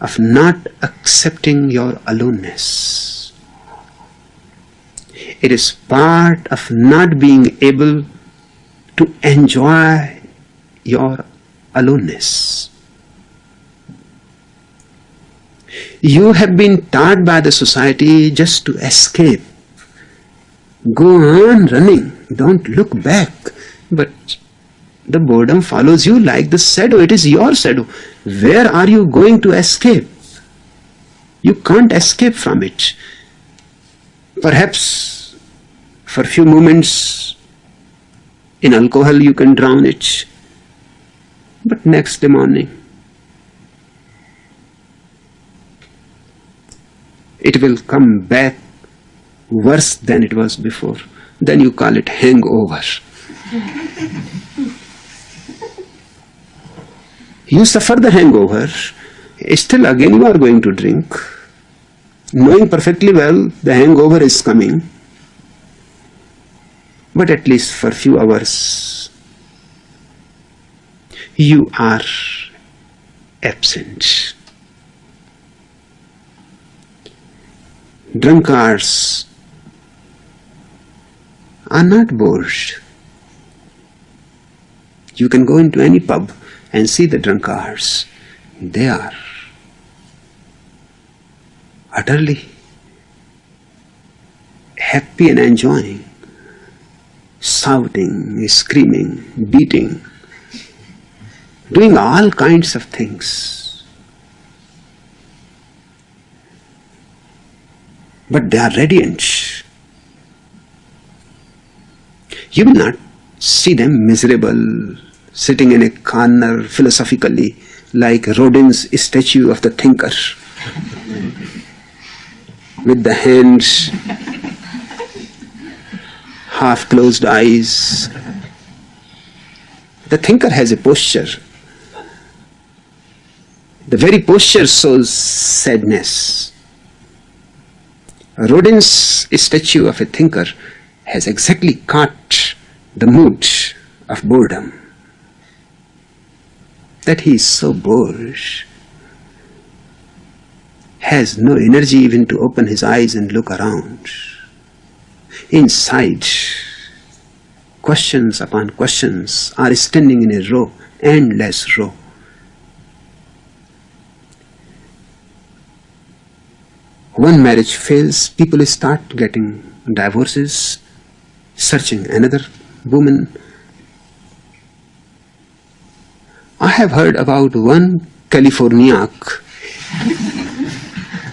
of not accepting your aloneness. It is part of not being able to enjoy your aloneness. You have been taught by the society just to escape Go on running, don't look back. But the boredom follows you like the shadow, it is your shadow. Where are you going to escape? You can't escape from it. Perhaps for a few moments in alcohol you can drown it, but next morning it will come back worse than it was before. Then you call it hangover. you suffer the hangover, still again you are going to drink, knowing perfectly well the hangover is coming, but at least for a few hours you are absent. Drunkards are not bored. You can go into any pub and see the drunkards. They are utterly happy and enjoying, shouting, screaming, beating, doing all kinds of things. But they are radiant you will not see them miserable, sitting in a corner philosophically, like Rodin's statue of the thinker, with the hands, half closed eyes. The thinker has a posture. The very posture shows sadness. Rodin's statue of a thinker has exactly caught the mood of boredom. That he is so bored, has no energy even to open his eyes and look around. Inside, questions upon questions are standing in a row, endless row. One marriage fails, people start getting divorces, searching another woman. I have heard about one Californiac.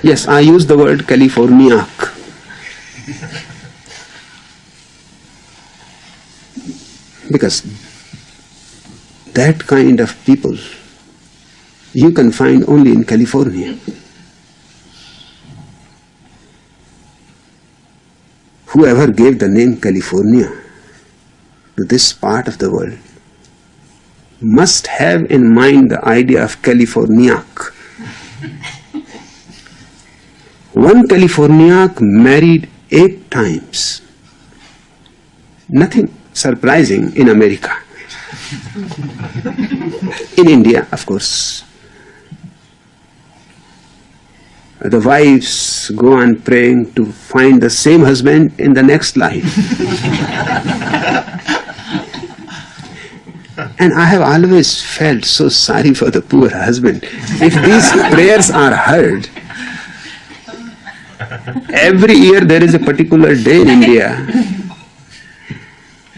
yes, I use the word Californiac. Because that kind of people you can find only in California. Whoever gave the name California to this part of the world must have in mind the idea of Californiac. One Californiac married eight times. Nothing surprising in America. in India, of course. The wives go on praying to find the same husband in the next life. and I have always felt so sorry for the poor husband. If these prayers are heard, every year there is a particular day in India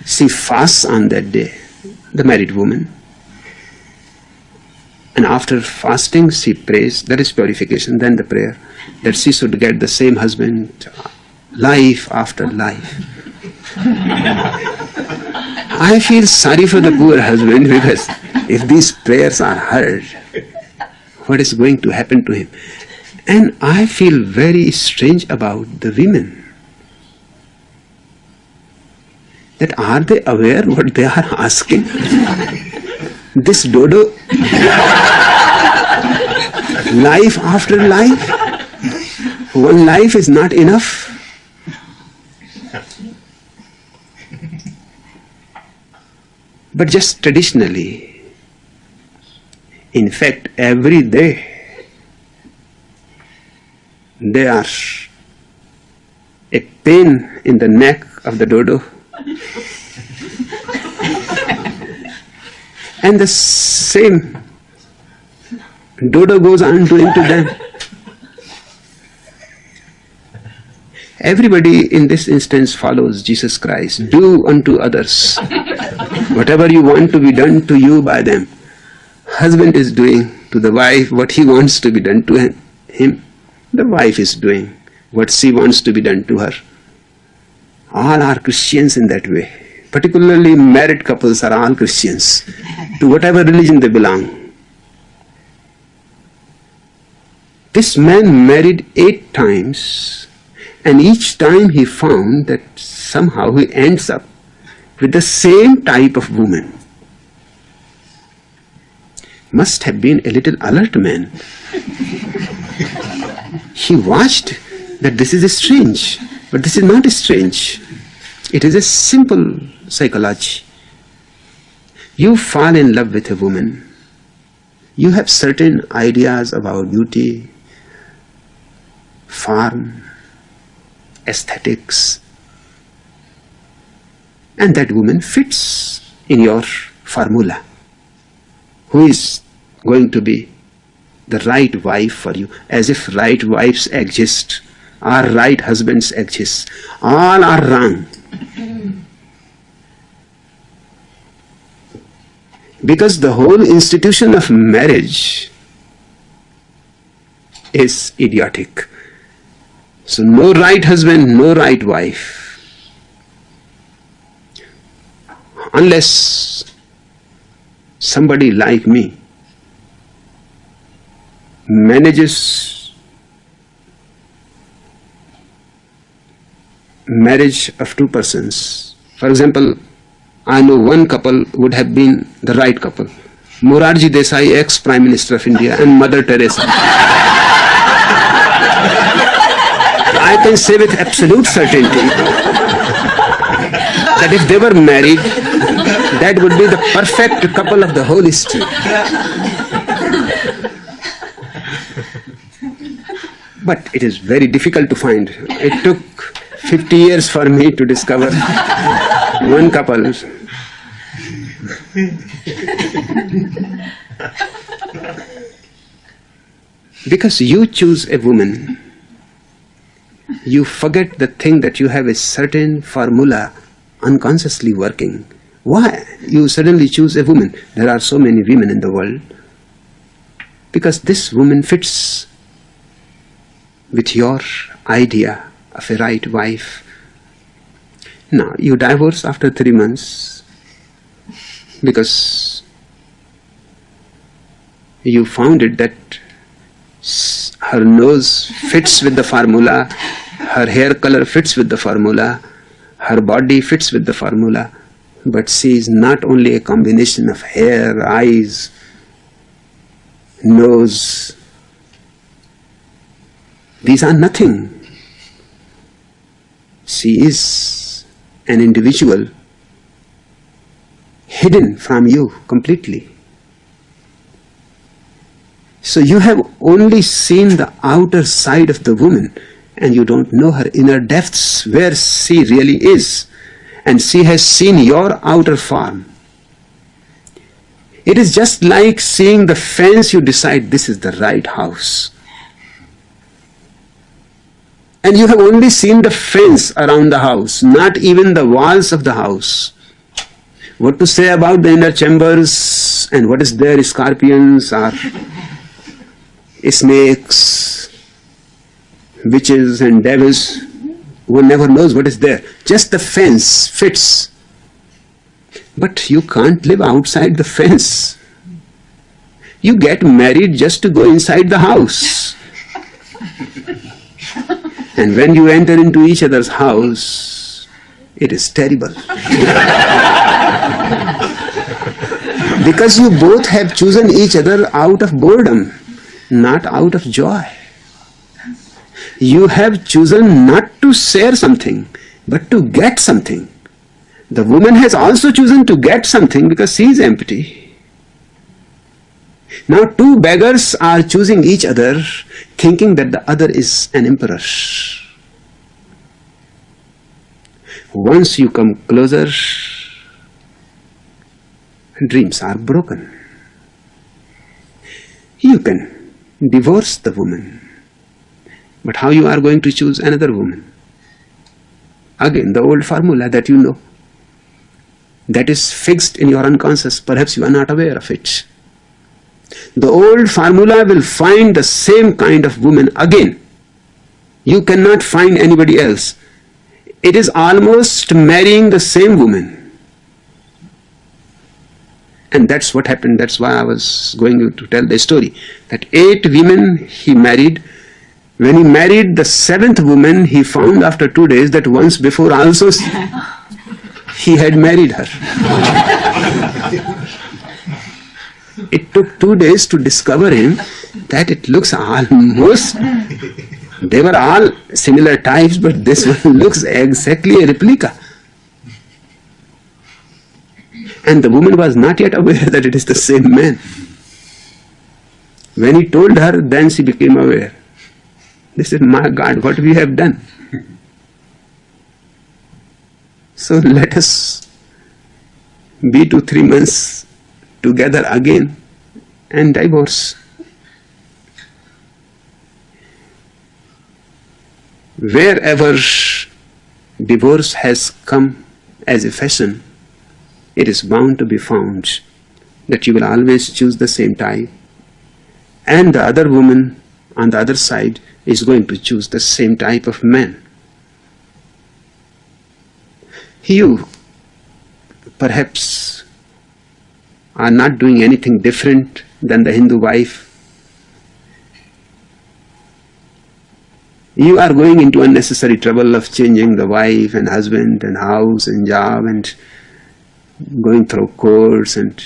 she fasts on that day, the married woman. And after fasting, she prays, that is purification, then the prayer, that she should get the same husband life after life. I feel sorry for the poor husband because if these prayers are heard, what is going to happen to him? And I feel very strange about the women. that are they aware what they are asking? this dodo, life after life, one life is not enough. But just traditionally, in fact, every day, there are a pain in the neck of the dodo and the same dodo goes on doing to them. Everybody in this instance follows Jesus Christ. Do unto others whatever you want to be done to you by them. Husband is doing to the wife what he wants to be done to him. The wife is doing what she wants to be done to her. All are Christians in that way. Particularly married couples are all Christians to whatever religion they belong. This man married eight times and each time he found that somehow he ends up with the same type of woman. Must have been a little alert man. he watched that this is strange. But this is not strange. It is a simple psychology. You fall in love with a woman. You have certain ideas about beauty, form, aesthetics, and that woman fits in your formula. Who is going to be the right wife for you, as if right wives exist or right husbands exist. All are wrong. Because the whole institution of marriage is idiotic. So no right husband, no right wife. unless somebody like me manages marriage of two persons. For example, I know one couple would have been the right couple. Morarji Desai, ex-Prime Minister of India, and Mother Teresa. I can say with absolute certainty that if they were married, that would be the perfect couple of the whole history. But it is very difficult to find. It took 50 years for me to discover one couple. because you choose a woman, you forget the thing that you have a certain formula unconsciously working. Why you suddenly choose a woman? There are so many women in the world. Because this woman fits with your idea of a right wife. Now, you divorce after three months because you found it that her nose fits with the formula, her hair color fits with the formula, her body fits with the formula, but she is not only a combination of hair, eyes, nose. These are nothing. She is an individual hidden from you completely. So you have only seen the outer side of the woman and you don't know her inner depths where she really is. And she has seen your outer form. It is just like seeing the fence, you decide this is the right house. And you have only seen the fence around the house, not even the walls of the house. What to say about the inner chambers and what is there, scorpions or snakes, witches and devils, one never knows what is there. Just the fence fits. But you can't live outside the fence. You get married just to go inside the house. And when you enter into each other's house, it is terrible. because you both have chosen each other out of boredom not out of joy. You have chosen not to share something, but to get something. The woman has also chosen to get something because she is empty. Now two beggars are choosing each other, thinking that the other is an emperor. Once you come closer, dreams are broken. You can divorce the woman. But how you are going to choose another woman? Again, the old formula that you know. That is fixed in your unconscious. Perhaps you are not aware of it. The old formula will find the same kind of woman again. You cannot find anybody else. It is almost marrying the same woman. And that's what happened. That's why I was going to tell the story. That eight women he married. When he married the seventh woman, he found after two days that once before also he had married her. it took two days to discover him that it looks almost they were all similar types but this one looks exactly a replica and the woman was not yet aware that it is the same man. When he told her, then she became aware. This is my God, what we have done. So let us be two, three months together again and divorce. Wherever divorce has come as a fashion, it is bound to be found that you will always choose the same type and the other woman on the other side is going to choose the same type of man. You perhaps are not doing anything different than the Hindu wife. You are going into unnecessary trouble of changing the wife and husband and house and job and going through courts and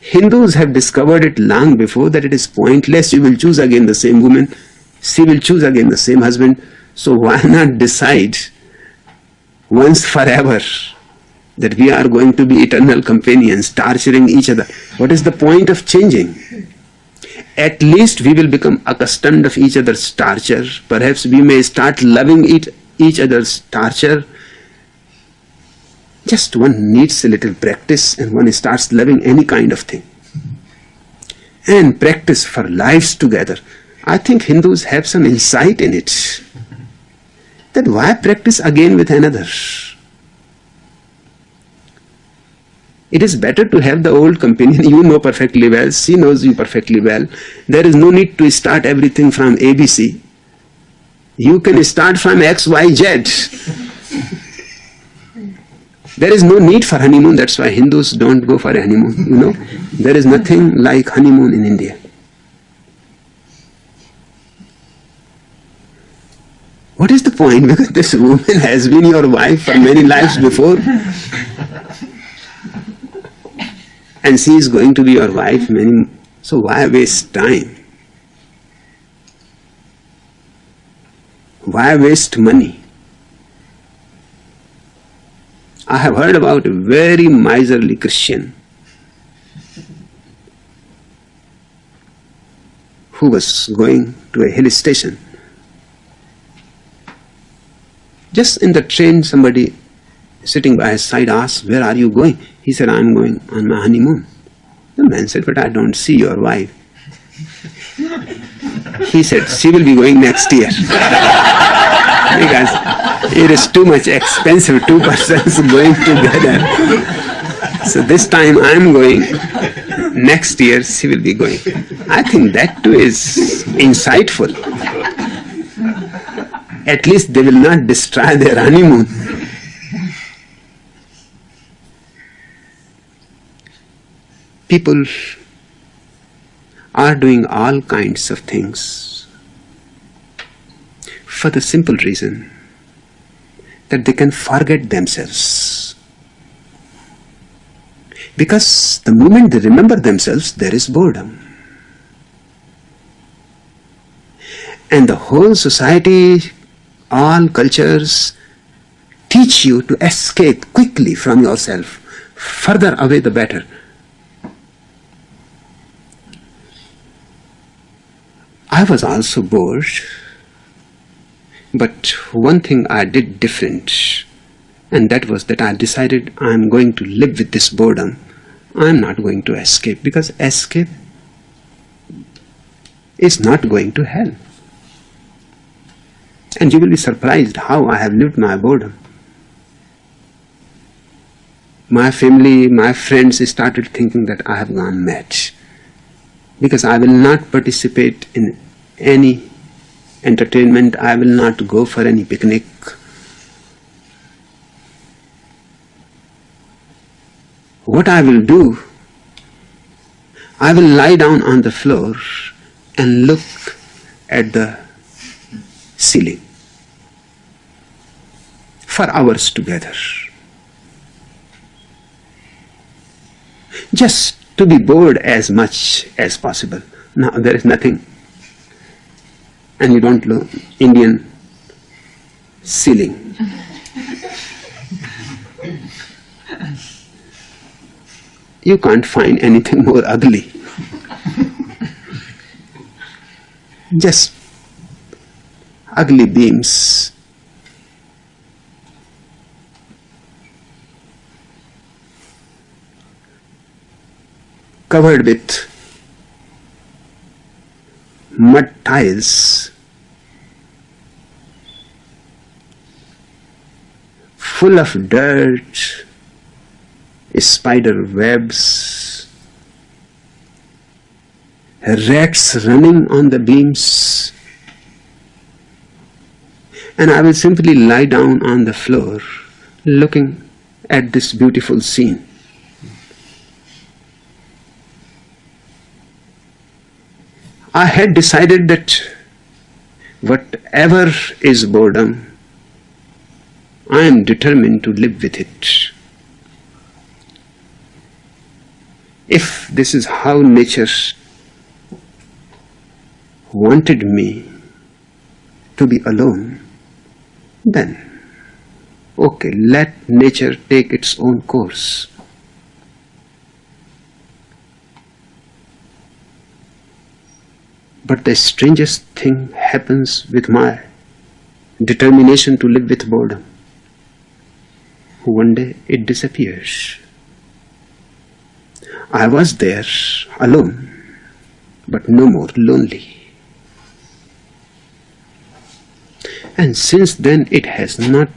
Hindus have discovered it long before that it is pointless. You will choose again the same woman. She will choose again the same husband. So why not decide once forever that we are going to be eternal companions, torturing each other. What is the point of changing? At least we will become accustomed of each other's torture. Perhaps we may start loving it, each other's torture just one needs a little practice and one starts loving any kind of thing. And practice for lives together. I think Hindus have some insight in it. That why practice again with another? It is better to have the old companion you know perfectly well, she knows you perfectly well. There is no need to start everything from ABC. You can start from XYZ. There is no need for honeymoon, that's why Hindus don't go for honeymoon, you know. There is nothing like honeymoon in India. What is the point? Because this woman has been your wife for many lives before. And she is going to be your wife many. So why waste time? Why waste money? I have heard about a very miserly Christian who was going to a hill station. Just in the train, somebody sitting by his side asked, Where are you going? He said, I'm going on my honeymoon. The man said, But I don't see your wife. He said, She will be going next year. because it is too much expensive, two persons going together. So this time I am going, next year she will be going. I think that too is insightful. At least they will not destroy their honeymoon. People are doing all kinds of things for the simple reason that they can forget themselves. Because the moment they remember themselves, there is boredom. And the whole society, all cultures teach you to escape quickly from yourself. Further away the better. I was also bored but one thing I did different, and that was that I decided I'm going to live with this boredom. I'm not going to escape because escape is not going to hell. And you will be surprised how I have lived my boredom. My family, my friends started thinking that I have gone mad because I will not participate in any entertainment, I will not go for any picnic. What I will do, I will lie down on the floor and look at the ceiling for hours together. Just to be bored as much as possible. Now there is nothing and you don't know Indian ceiling. you can't find anything more ugly. Just ugly beams. Covered with mud tiles full of dirt, spider webs, rats running on the beams. And I will simply lie down on the floor looking at this beautiful scene. I had decided that whatever is boredom, I am determined to live with it. If this is how nature wanted me to be alone, then okay, let nature take its own course. But the strangest thing happens with my determination to live with boredom. One day it disappears. I was there alone, but no more lonely. And since then it has not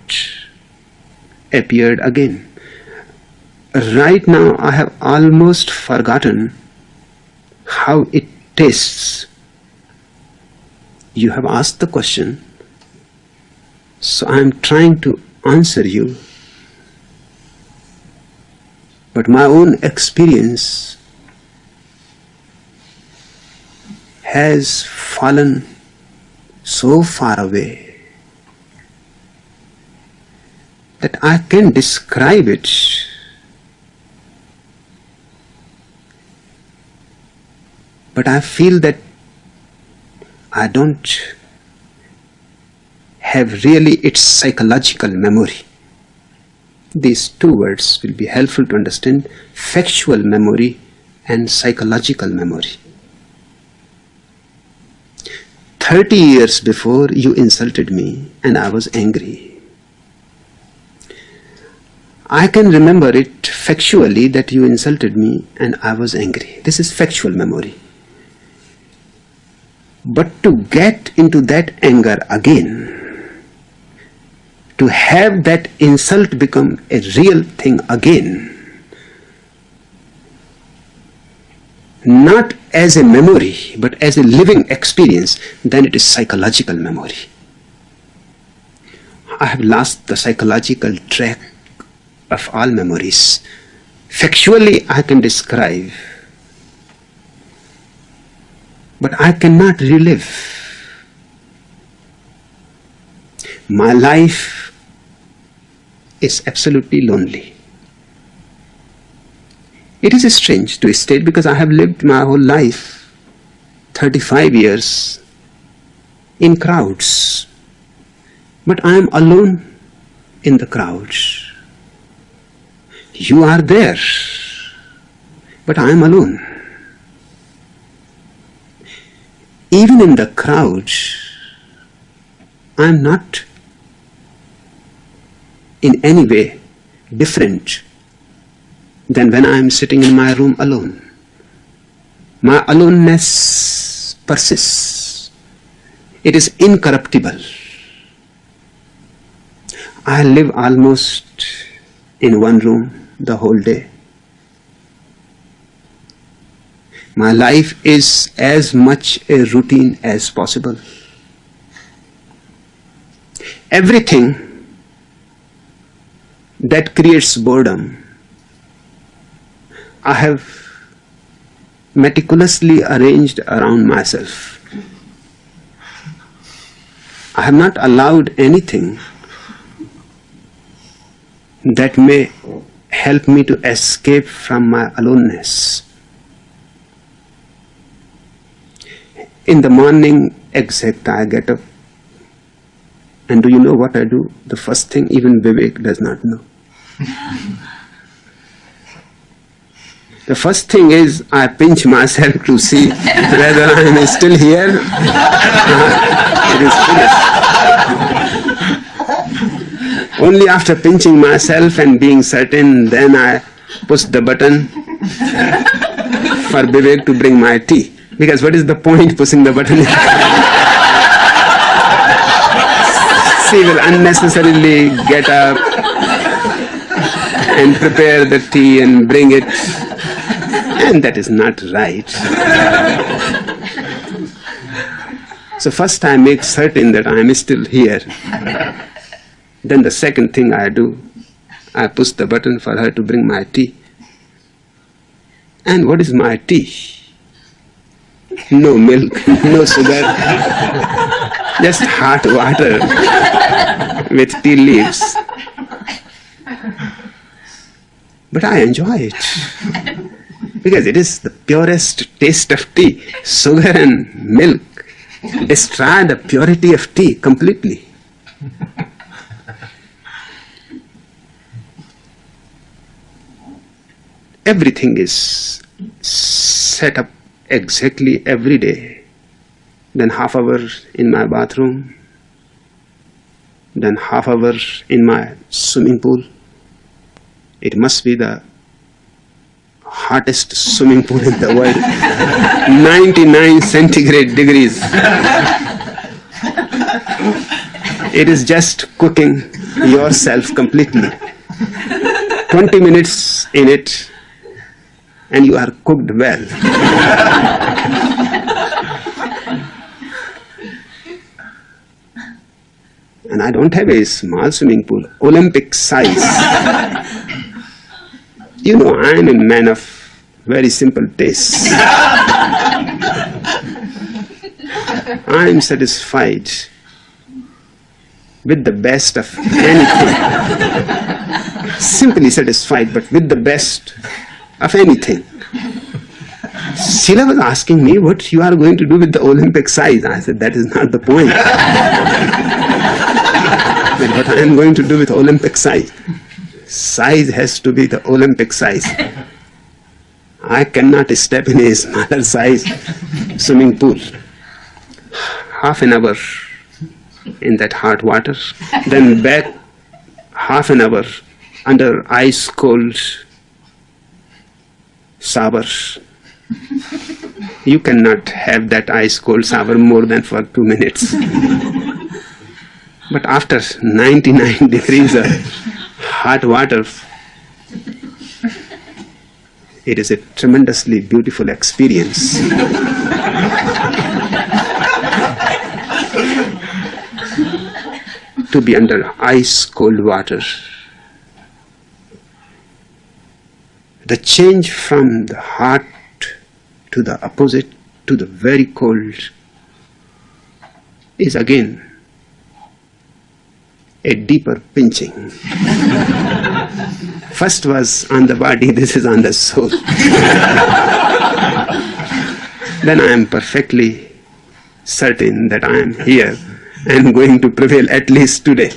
appeared again. Right now I have almost forgotten how it tastes you have asked the question, so I am trying to answer you. But my own experience has fallen so far away that I can describe it but I feel that I don't have really its psychological memory. These two words will be helpful to understand factual memory and psychological memory. 30 years before you insulted me and I was angry. I can remember it factually that you insulted me and I was angry. This is factual memory. But to get into that anger again, to have that insult become a real thing again, not as a memory, but as a living experience, then it is psychological memory. I have lost the psychological track of all memories. Factually, I can describe but I cannot relive. My life is absolutely lonely. It is strange to state eh? because I have lived my whole life, 35 years, in crowds. But I am alone in the crowds. You are there, but I am alone. even in the crowd, I'm not in any way different than when I'm sitting in my room alone. My aloneness persists. It is incorruptible. I live almost in one room the whole day. My life is as much a routine as possible. Everything that creates boredom, I have meticulously arranged around myself. I have not allowed anything that may help me to escape from my aloneness. In the morning, exact, I get up. And do you know what I do? The first thing even Vivek does not know. The first thing is I pinch myself to see whether I am still here. it is finished. Only after pinching myself and being certain, then I push the button for Vivek to bring my tea. Because what is the point pushing the button? she will unnecessarily get up and prepare the tea and bring it. And that is not right. So first I make certain that I am still here. Then the second thing I do, I push the button for her to bring my tea. And what is my tea? No milk, no sugar, just hot water with tea leaves. But I enjoy it because it is the purest taste of tea, sugar and milk destroy the purity of tea completely. Everything is set up exactly every day. Then half hour in my bathroom, then half hour in my swimming pool. It must be the hottest swimming pool in the world. 99 centigrade degrees. It is just cooking yourself completely. 20 minutes in it and you are cooked well. And I don't have a small swimming pool. Olympic size you know, I am a man of very simple tastes. I am satisfied with the best of anything. Simply satisfied, but with the best of anything. Sheila was asking me what you are going to do with the Olympic size. I said, that is not the point. what I am going to do with Olympic size size has to be the Olympic size. I cannot step in a smaller size swimming pool. Half an hour in that hot water, then back half an hour under ice cold shower. You cannot have that ice cold shower more than for two minutes. but after 99 degrees uh, hot water, it is a tremendously beautiful experience. to be under ice cold water. The change from the hot to the opposite to the very cold is again a deeper pinching. First was on the body, this is on the soul. then I am perfectly certain that I am here and going to prevail at least today.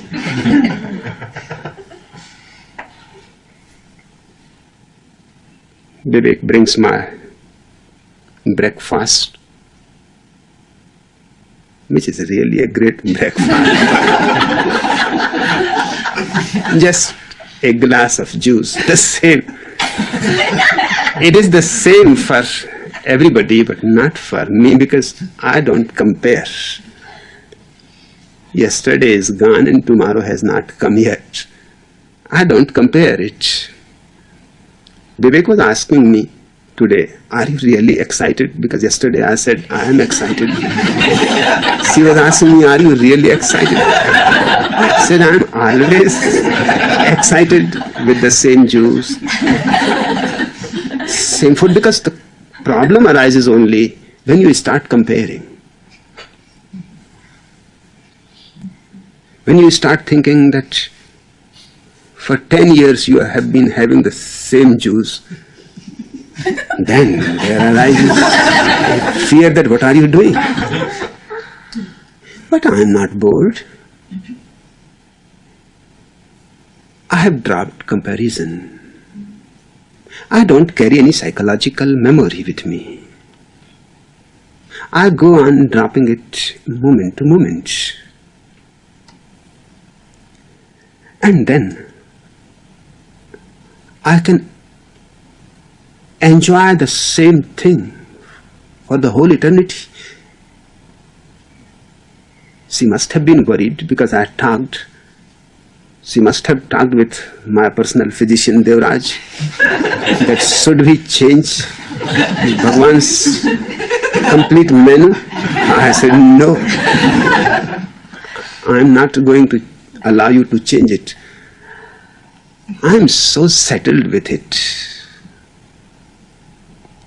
Vivek brings my breakfast, which is really a great breakfast. just a glass of juice, the same. it is the same for everybody, but not for me because I don't compare. Yesterday is gone and tomorrow has not come yet. I don't compare it. Vivek was asking me today, are you really excited? Because yesterday I said, I am excited. she was asking me, are you really excited? I said, I'm always excited with the same juice, same food, because the problem arises only when you start comparing. When you start thinking that for 10 years you have been having the same juice, then there arises fear that what are you doing? But I am not bored. I have dropped comparison. I don't carry any psychological memory with me. I go on dropping it moment to moment. And then I can enjoy the same thing for the whole eternity. She must have been worried because I talked she must have talked with my personal physician Devraj that should we change Bhagwan's complete menu? I said no. I am not going to allow you to change it. I am so settled with it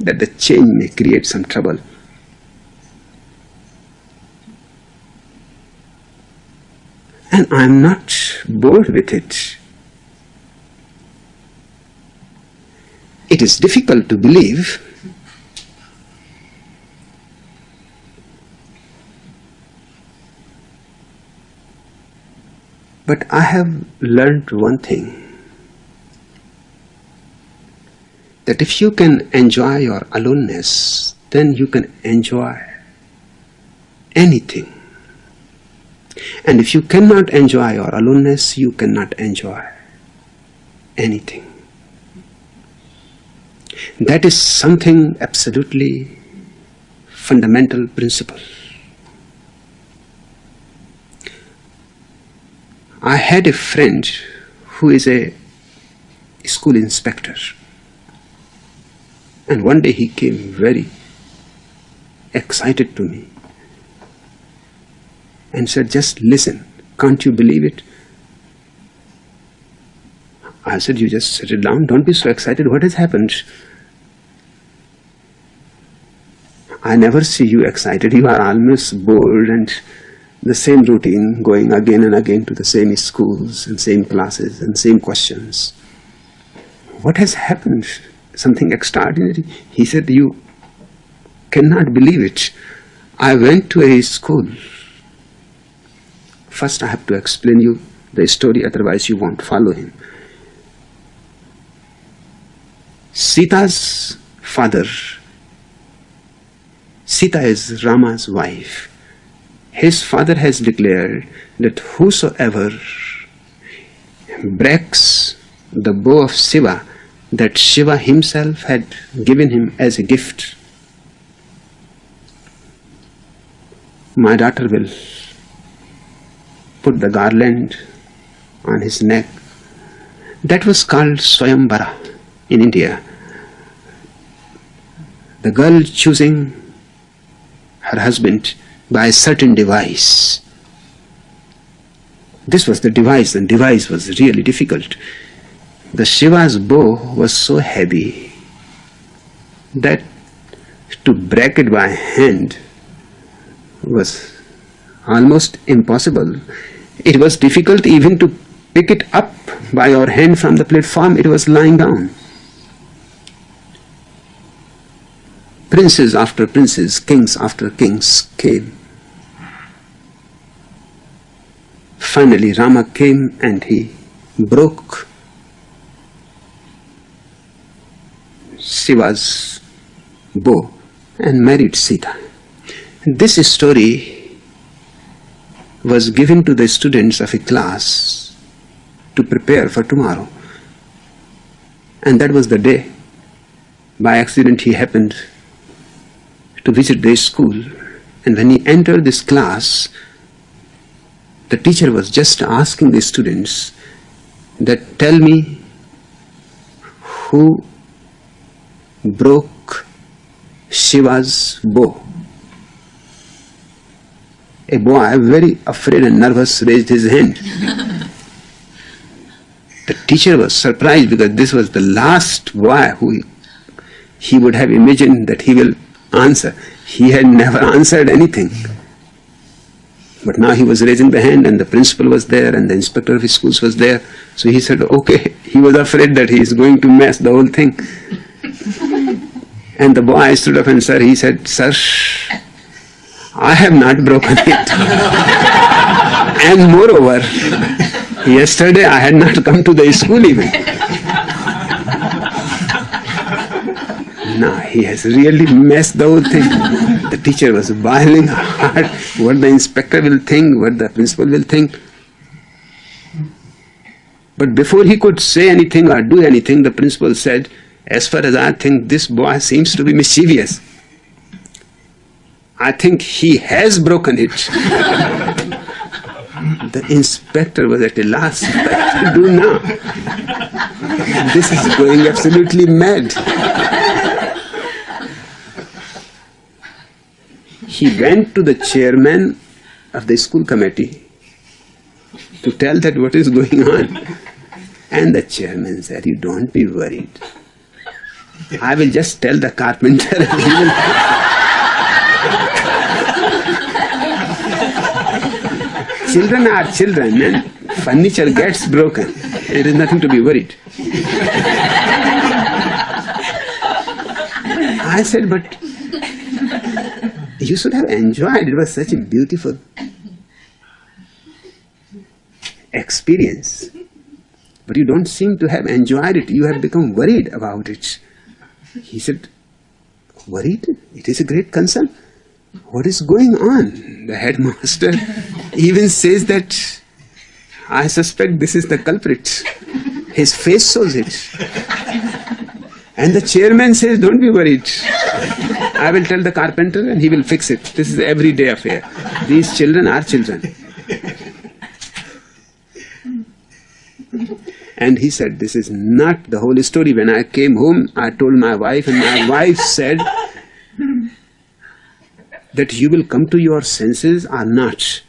that the change may create some trouble. And I am not bored with it. It is difficult to believe But I have learned one thing that if you can enjoy your aloneness, then you can enjoy anything. And if you cannot enjoy your aloneness, you cannot enjoy anything. That is something absolutely fundamental principle. I had a friend who is a school inspector. And one day he came very excited to me and said, Just listen, can't you believe it? I said, You just settle down, don't be so excited. What has happened? I never see you excited. You are almost bored and the same routine, going again and again to the same schools and same classes and same questions. What has happened? Something extraordinary? He said, You cannot believe it. I went to a school. First, I have to explain you the story, otherwise, you won't follow him. Sita's father, Sita is Rama's wife his father has declared that whosoever breaks the bow of Shiva that Shiva himself had given him as a gift, my daughter will put the garland on his neck. That was called Swayamvara in India. The girl choosing her husband by a certain device. This was the device, and device was really difficult. The Shiva's bow was so heavy that to break it by hand was almost impossible. It was difficult even to pick it up by your hand from the platform, it was lying down. Princes after princes, kings after kings came. Finally, Rama came and he broke Shiva's bow and married Sita. This story was given to the students of a class to prepare for tomorrow. And that was the day. By accident, he happened to visit the school. And when he entered this class, the teacher was just asking the students that tell me who broke Shiva's bow. A boy, very afraid and nervous, raised his hand. the teacher was surprised because this was the last boy who he would have imagined that he will answer. He had never answered anything. But now he was raising the hand and the principal was there and the inspector of his schools was there. So he said, okay, he was afraid that he is going to mess the whole thing. And the boy stood up and said, he said, sir, I have not broken it. and moreover, yesterday I had not come to the school even. Now he has really messed the whole thing the teacher was boiling hard what the inspector will think, what the principal will think. But before he could say anything or do anything, the principal said, as far as I think this boy seems to be mischievous. I think he has broken it. the inspector was at a loss. What to do now? This is going absolutely mad. he went to the chairman of the school committee to tell that what is going on. And the chairman said, You don't be worried. I will just tell the carpenter. children are children and furniture gets broken. There is nothing to be worried. I said, but you should have enjoyed. It was such a beautiful experience. But you don't seem to have enjoyed it. You have become worried about it. He said, Worried? It is a great concern. What is going on? The headmaster even says that I suspect this is the culprit. His face shows it. And the chairman says, Don't be worried. I will tell the carpenter and he will fix it. This is everyday affair. These children are children. And he said, This is not the whole story. When I came home, I told my wife, and my wife said that you will come to your senses or not.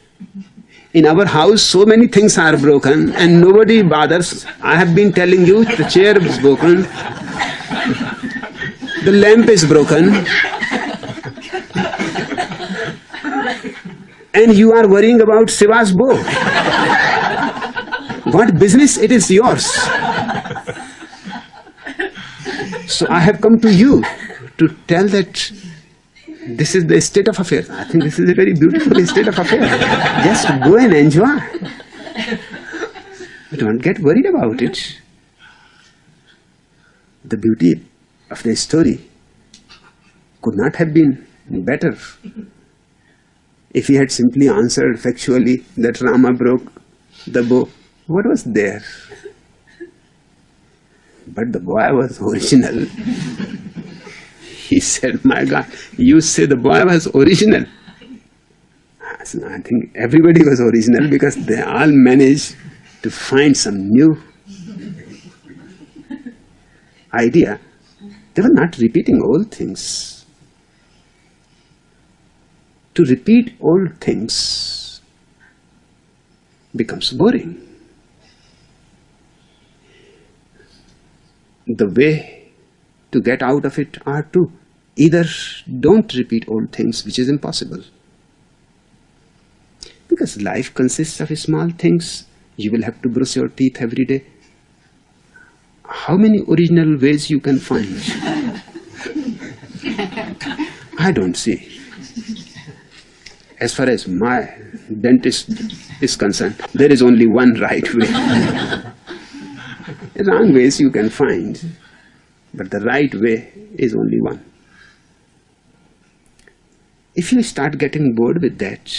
In our house, so many things are broken and nobody bothers. I have been telling you the chair is broken, the lamp is broken, and you are worrying about Shiva's bow. What business it is yours? So I have come to you to tell that this is the state of affairs. I think this is a very beautiful state of affairs. Just go and enjoy. Don't get worried about it. The beauty of the story could not have been better if he had simply answered factually that Rama broke the bow what was there? But the boy was original. he said, My God, you say the boy was original. I think everybody was original because they all managed to find some new idea. They were not repeating old things. To repeat old things becomes boring. The way to get out of it are to either don't repeat old things, which is impossible. Because life consists of small things. You will have to brush your teeth every day. How many original ways you can find? I don't see. As far as my dentist is concerned, there is only one right way. Wrong ways you can find, but the right way is only one. If you start getting bored with that,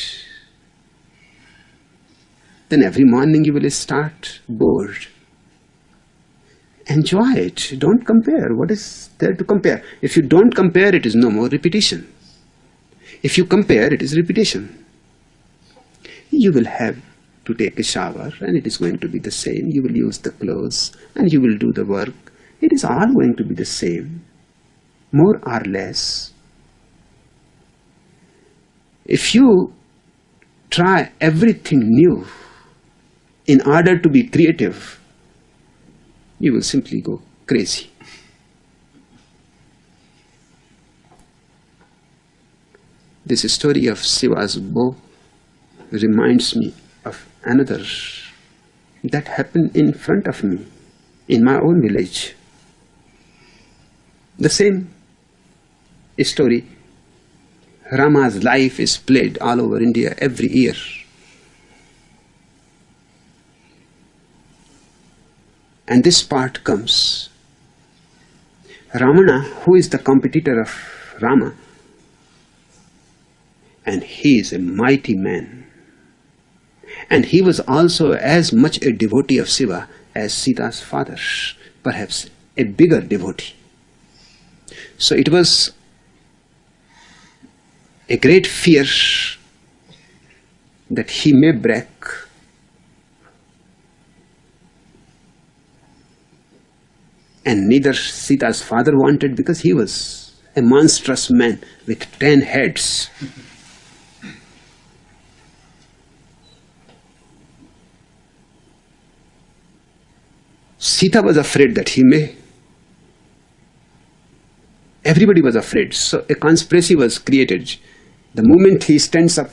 then every morning you will start bored. Enjoy it. Don't compare. What is there to compare? If you don't compare, it is no more repetition. If you compare, it is repetition. You will have to take a shower and it is going to be the same. You will use the clothes and you will do the work. It is all going to be the same, more or less. If you try everything new in order to be creative, you will simply go crazy. This story of Shiva's bow reminds me another that happened in front of me in my own village. The same story. Rama's life is played all over India every year. And this part comes. Ravana, who is the competitor of Rama, and he is a mighty man and he was also as much a devotee of Shiva as Sita's father, perhaps a bigger devotee. So it was a great fear that he may break and neither Sita's father wanted because he was a monstrous man with ten heads. Sita was afraid that he may. Everybody was afraid. So a conspiracy was created. The moment he stands up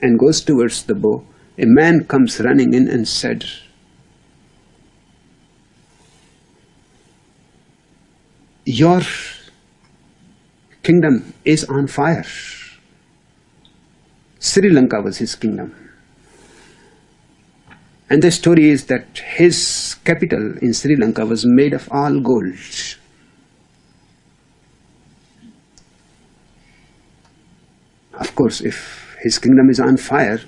and goes towards the bow, a man comes running in and said, Your kingdom is on fire. Sri Lanka was his kingdom. And the story is that his capital in Sri Lanka was made of all gold. Of course, if his kingdom is on fire,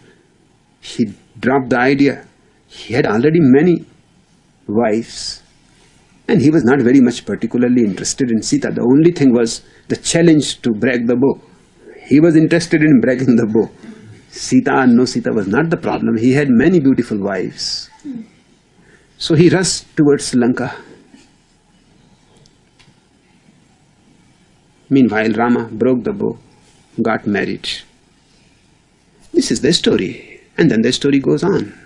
he dropped the idea. He had already many wives, and he was not very much particularly interested in Sita. The only thing was the challenge to break the bow. He was interested in breaking the bow. Sita and no Sita was not the problem. He had many beautiful wives. So he rushed towards Lanka. Meanwhile, Rama broke the bow, got married. This is the story. And then the story goes on.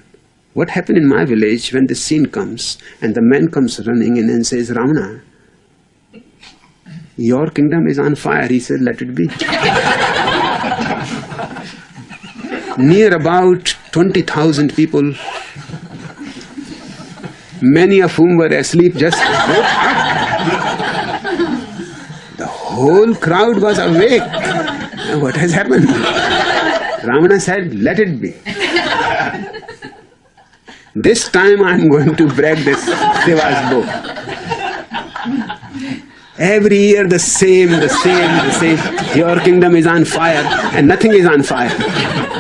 What happened in my village when this scene comes and the man comes running in and says, Ravana, your kingdom is on fire. He said, let it be. Near about 20,000 people, many of whom were asleep, just. The whole crowd was awake. What has happened? Ravana said, let it be. This time I am going to break this Deva's bow. Every year the same, the same, the same. Your kingdom is on fire and nothing is on fire.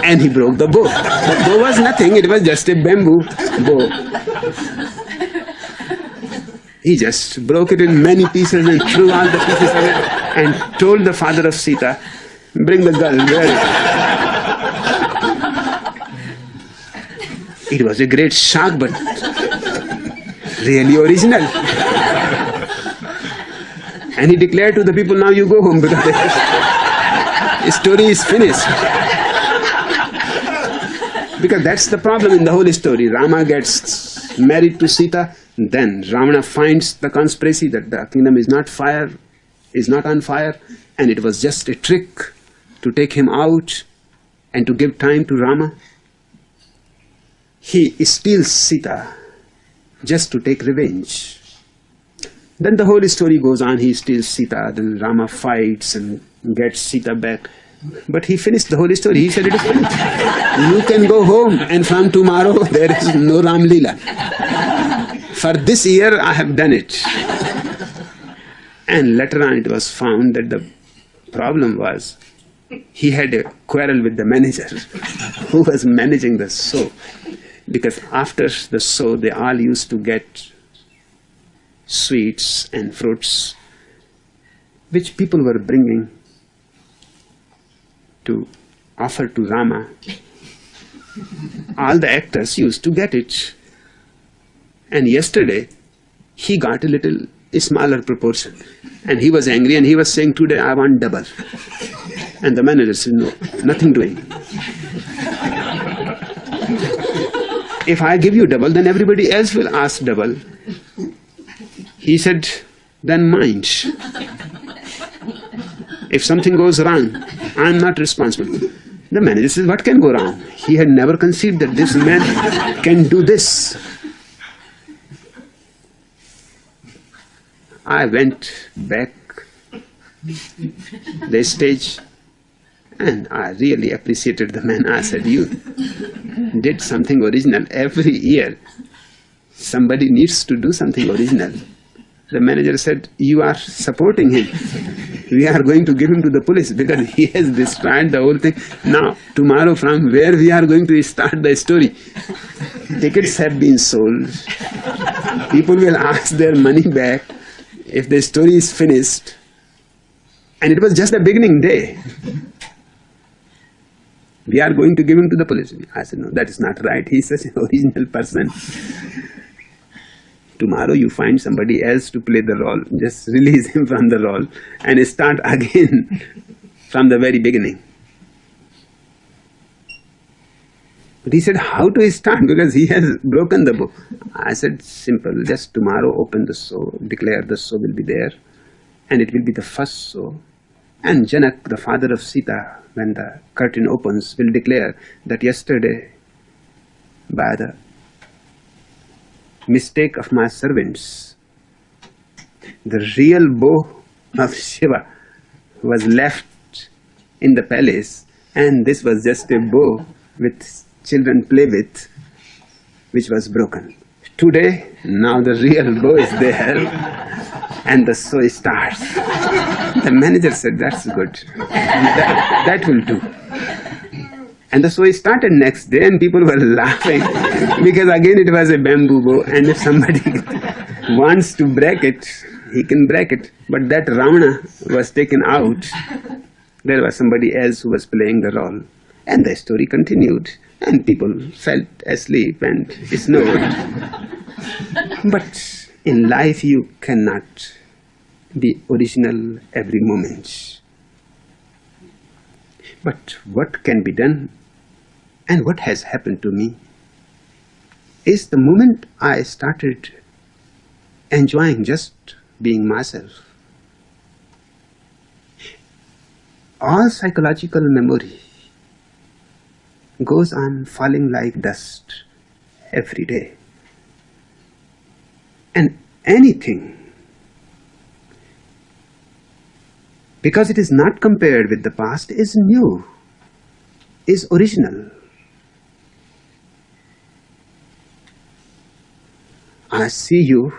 And he broke the bow. The bow was nothing, it was just a bamboo bow. He just broke it in many pieces and threw all the pieces away and told the father of Sita, bring the girl, is It was a great shock, but really original. And he declared to the people, now you go home because the story is finished. Because that's the problem in the whole story. Rama gets married to Sita, then Ravana finds the conspiracy that the kingdom is not fire, is not on fire, and it was just a trick to take him out and to give time to Rama he steals Sita just to take revenge. Then the whole story goes on, he steals Sita, then Rama fights and gets Sita back. But he finished the whole story. He said, it is. You can go home and from tomorrow there is no Ram Leela. For this year I have done it. And later on it was found that the problem was he had a quarrel with the manager who was managing the show because after the show they all used to get sweets and fruits which people were bringing to offer to Rama. all the actors used to get it. And yesterday, he got a little smaller proportion. And he was angry and he was saying, today I want double. And the manager said, no, nothing doing if I give you double, then everybody else will ask double. He said, then mind. If something goes wrong, I am not responsible. The manager says, what can go wrong? He had never conceived that this man can do this. I went back the stage and I really appreciated the man. I said, you did something original. Every year, somebody needs to do something original. The manager said, you are supporting him. We are going to give him to the police because he has destroyed the whole thing. Now, tomorrow from where we are going to start the story? Tickets have been sold. People will ask their money back if the story is finished. And it was just the beginning day. We are going to give him to the police. I said, no, that is not right. He is such an original person. Tomorrow you find somebody else to play the role. Just release him from the role and start again from the very beginning. But he said, How to start? Because he has broken the book I said, Simple. Just tomorrow open the soul, declare the soul will be there, and it will be the first soul. And Janak, the father of Sita, when the curtain opens, will declare that yesterday, by the mistake of my servants, the real bow of Shiva was left in the palace, and this was just a bow with children play with, which was broken. Today, now the real bow is there, and the show starts. The manager said, That's good. That, that will do. And the show started next day, and people were laughing because again it was a bamboo bow, and if somebody wants to break it, he can break it. But that Ravana was taken out. There was somebody else who was playing the role. And the story continued and people fell asleep and snored. but in life, you cannot be original every moment. But what can be done and what has happened to me is the moment I started enjoying just being myself. All psychological memory goes on falling like dust every day. And anything, because it is not compared with the past, is new, is original. I see you.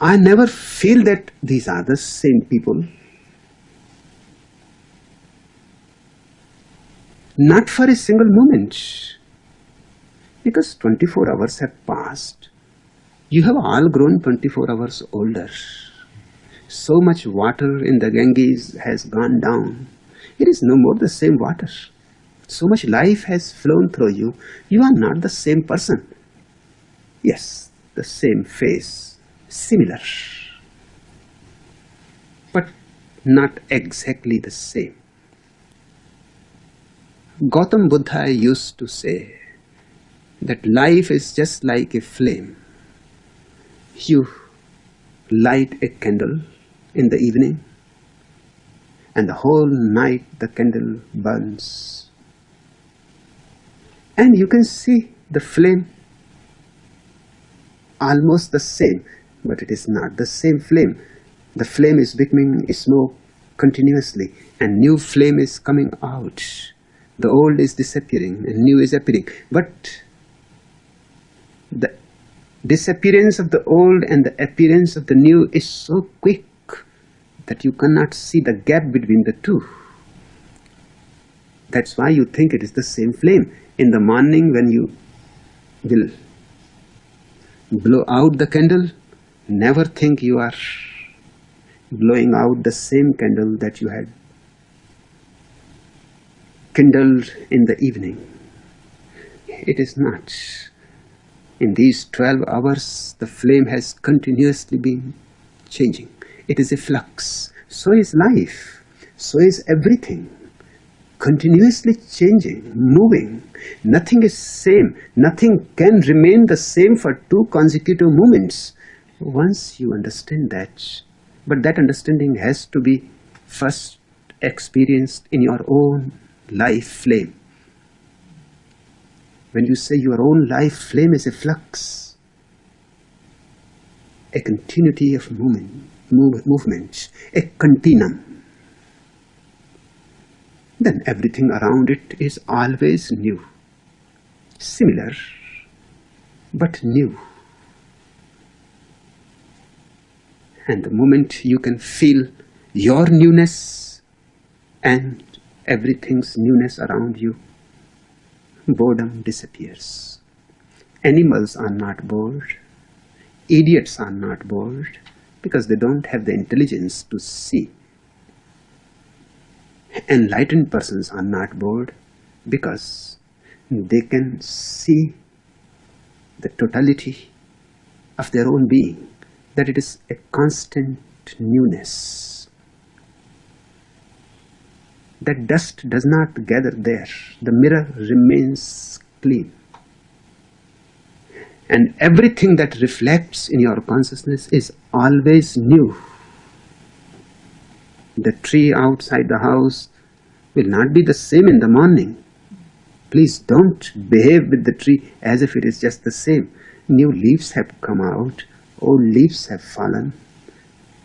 I never feel that these are the same people. Not for a single moment. Because 24 hours have passed. You have all grown 24 hours older. So much water in the Ganges has gone down. It is no more the same water. So much life has flown through you. You are not the same person. Yes, the same face, similar, but not exactly the same. Gautam Buddha used to say that life is just like a flame. You light a candle in the evening, and the whole night the candle burns. And you can see the flame almost the same, but it is not the same flame. The flame is becoming smoke continuously, and new flame is coming out the old is disappearing and new is appearing. But the disappearance of the old and the appearance of the new is so quick that you cannot see the gap between the two. That's why you think it is the same flame. In the morning when you will blow out the candle, never think you are blowing out the same candle that you had kindled in the evening. It is not. In these 12 hours, the flame has continuously been changing. It is a flux. So is life. So is everything. Continuously changing, moving. Nothing is same. Nothing can remain the same for two consecutive moments. Once you understand that, but that understanding has to be first experienced in your own life flame. When you say your own life flame is a flux, a continuity of movement, move, movement, a continuum, then everything around it is always new, similar, but new. And the moment you can feel your newness and everything's newness around you, boredom disappears. Animals are not bored. Idiots are not bored because they don't have the intelligence to see. Enlightened persons are not bored because they can see the totality of their own being, that it is a constant newness that dust does not gather there. The mirror remains clean. And everything that reflects in your consciousness is always new. The tree outside the house will not be the same in the morning. Please don't behave with the tree as if it is just the same. New leaves have come out, old leaves have fallen,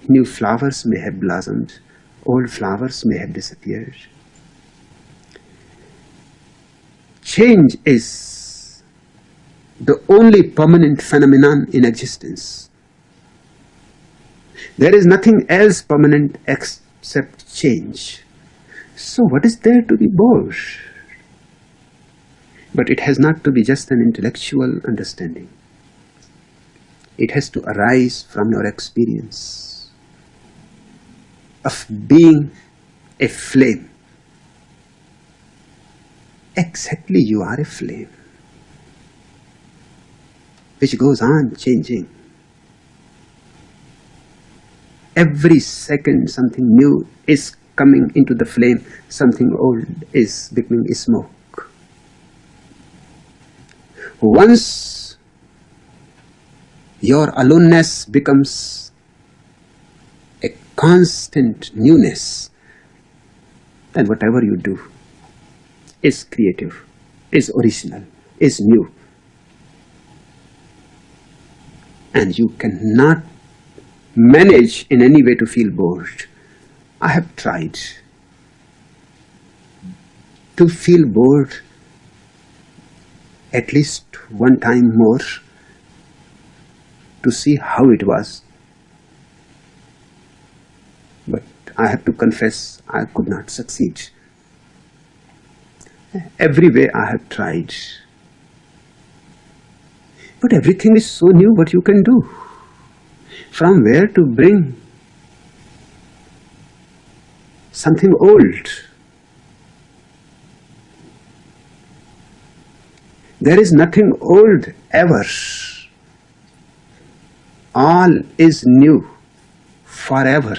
new flowers may have blossomed, old flowers may have disappeared. Change is the only permanent phenomenon in existence. There is nothing else permanent except change. So what is there to be bored? But it has not to be just an intellectual understanding. It has to arise from your experience of being a flame. Exactly, you are a flame which goes on changing. Every second, something new is coming into the flame, something old is becoming smoke. Once your aloneness becomes a constant newness, then whatever you do is creative, is original, is new. And you cannot manage in any way to feel bored. I have tried to feel bored at least one time more to see how it was. But I have to confess I could not succeed. Every way I have tried. But everything is so new what you can do. From where to bring something old. There is nothing old ever. All is new forever.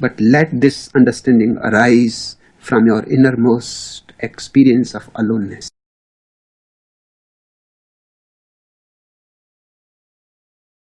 But let this understanding arise from your innermost experience of aloneness.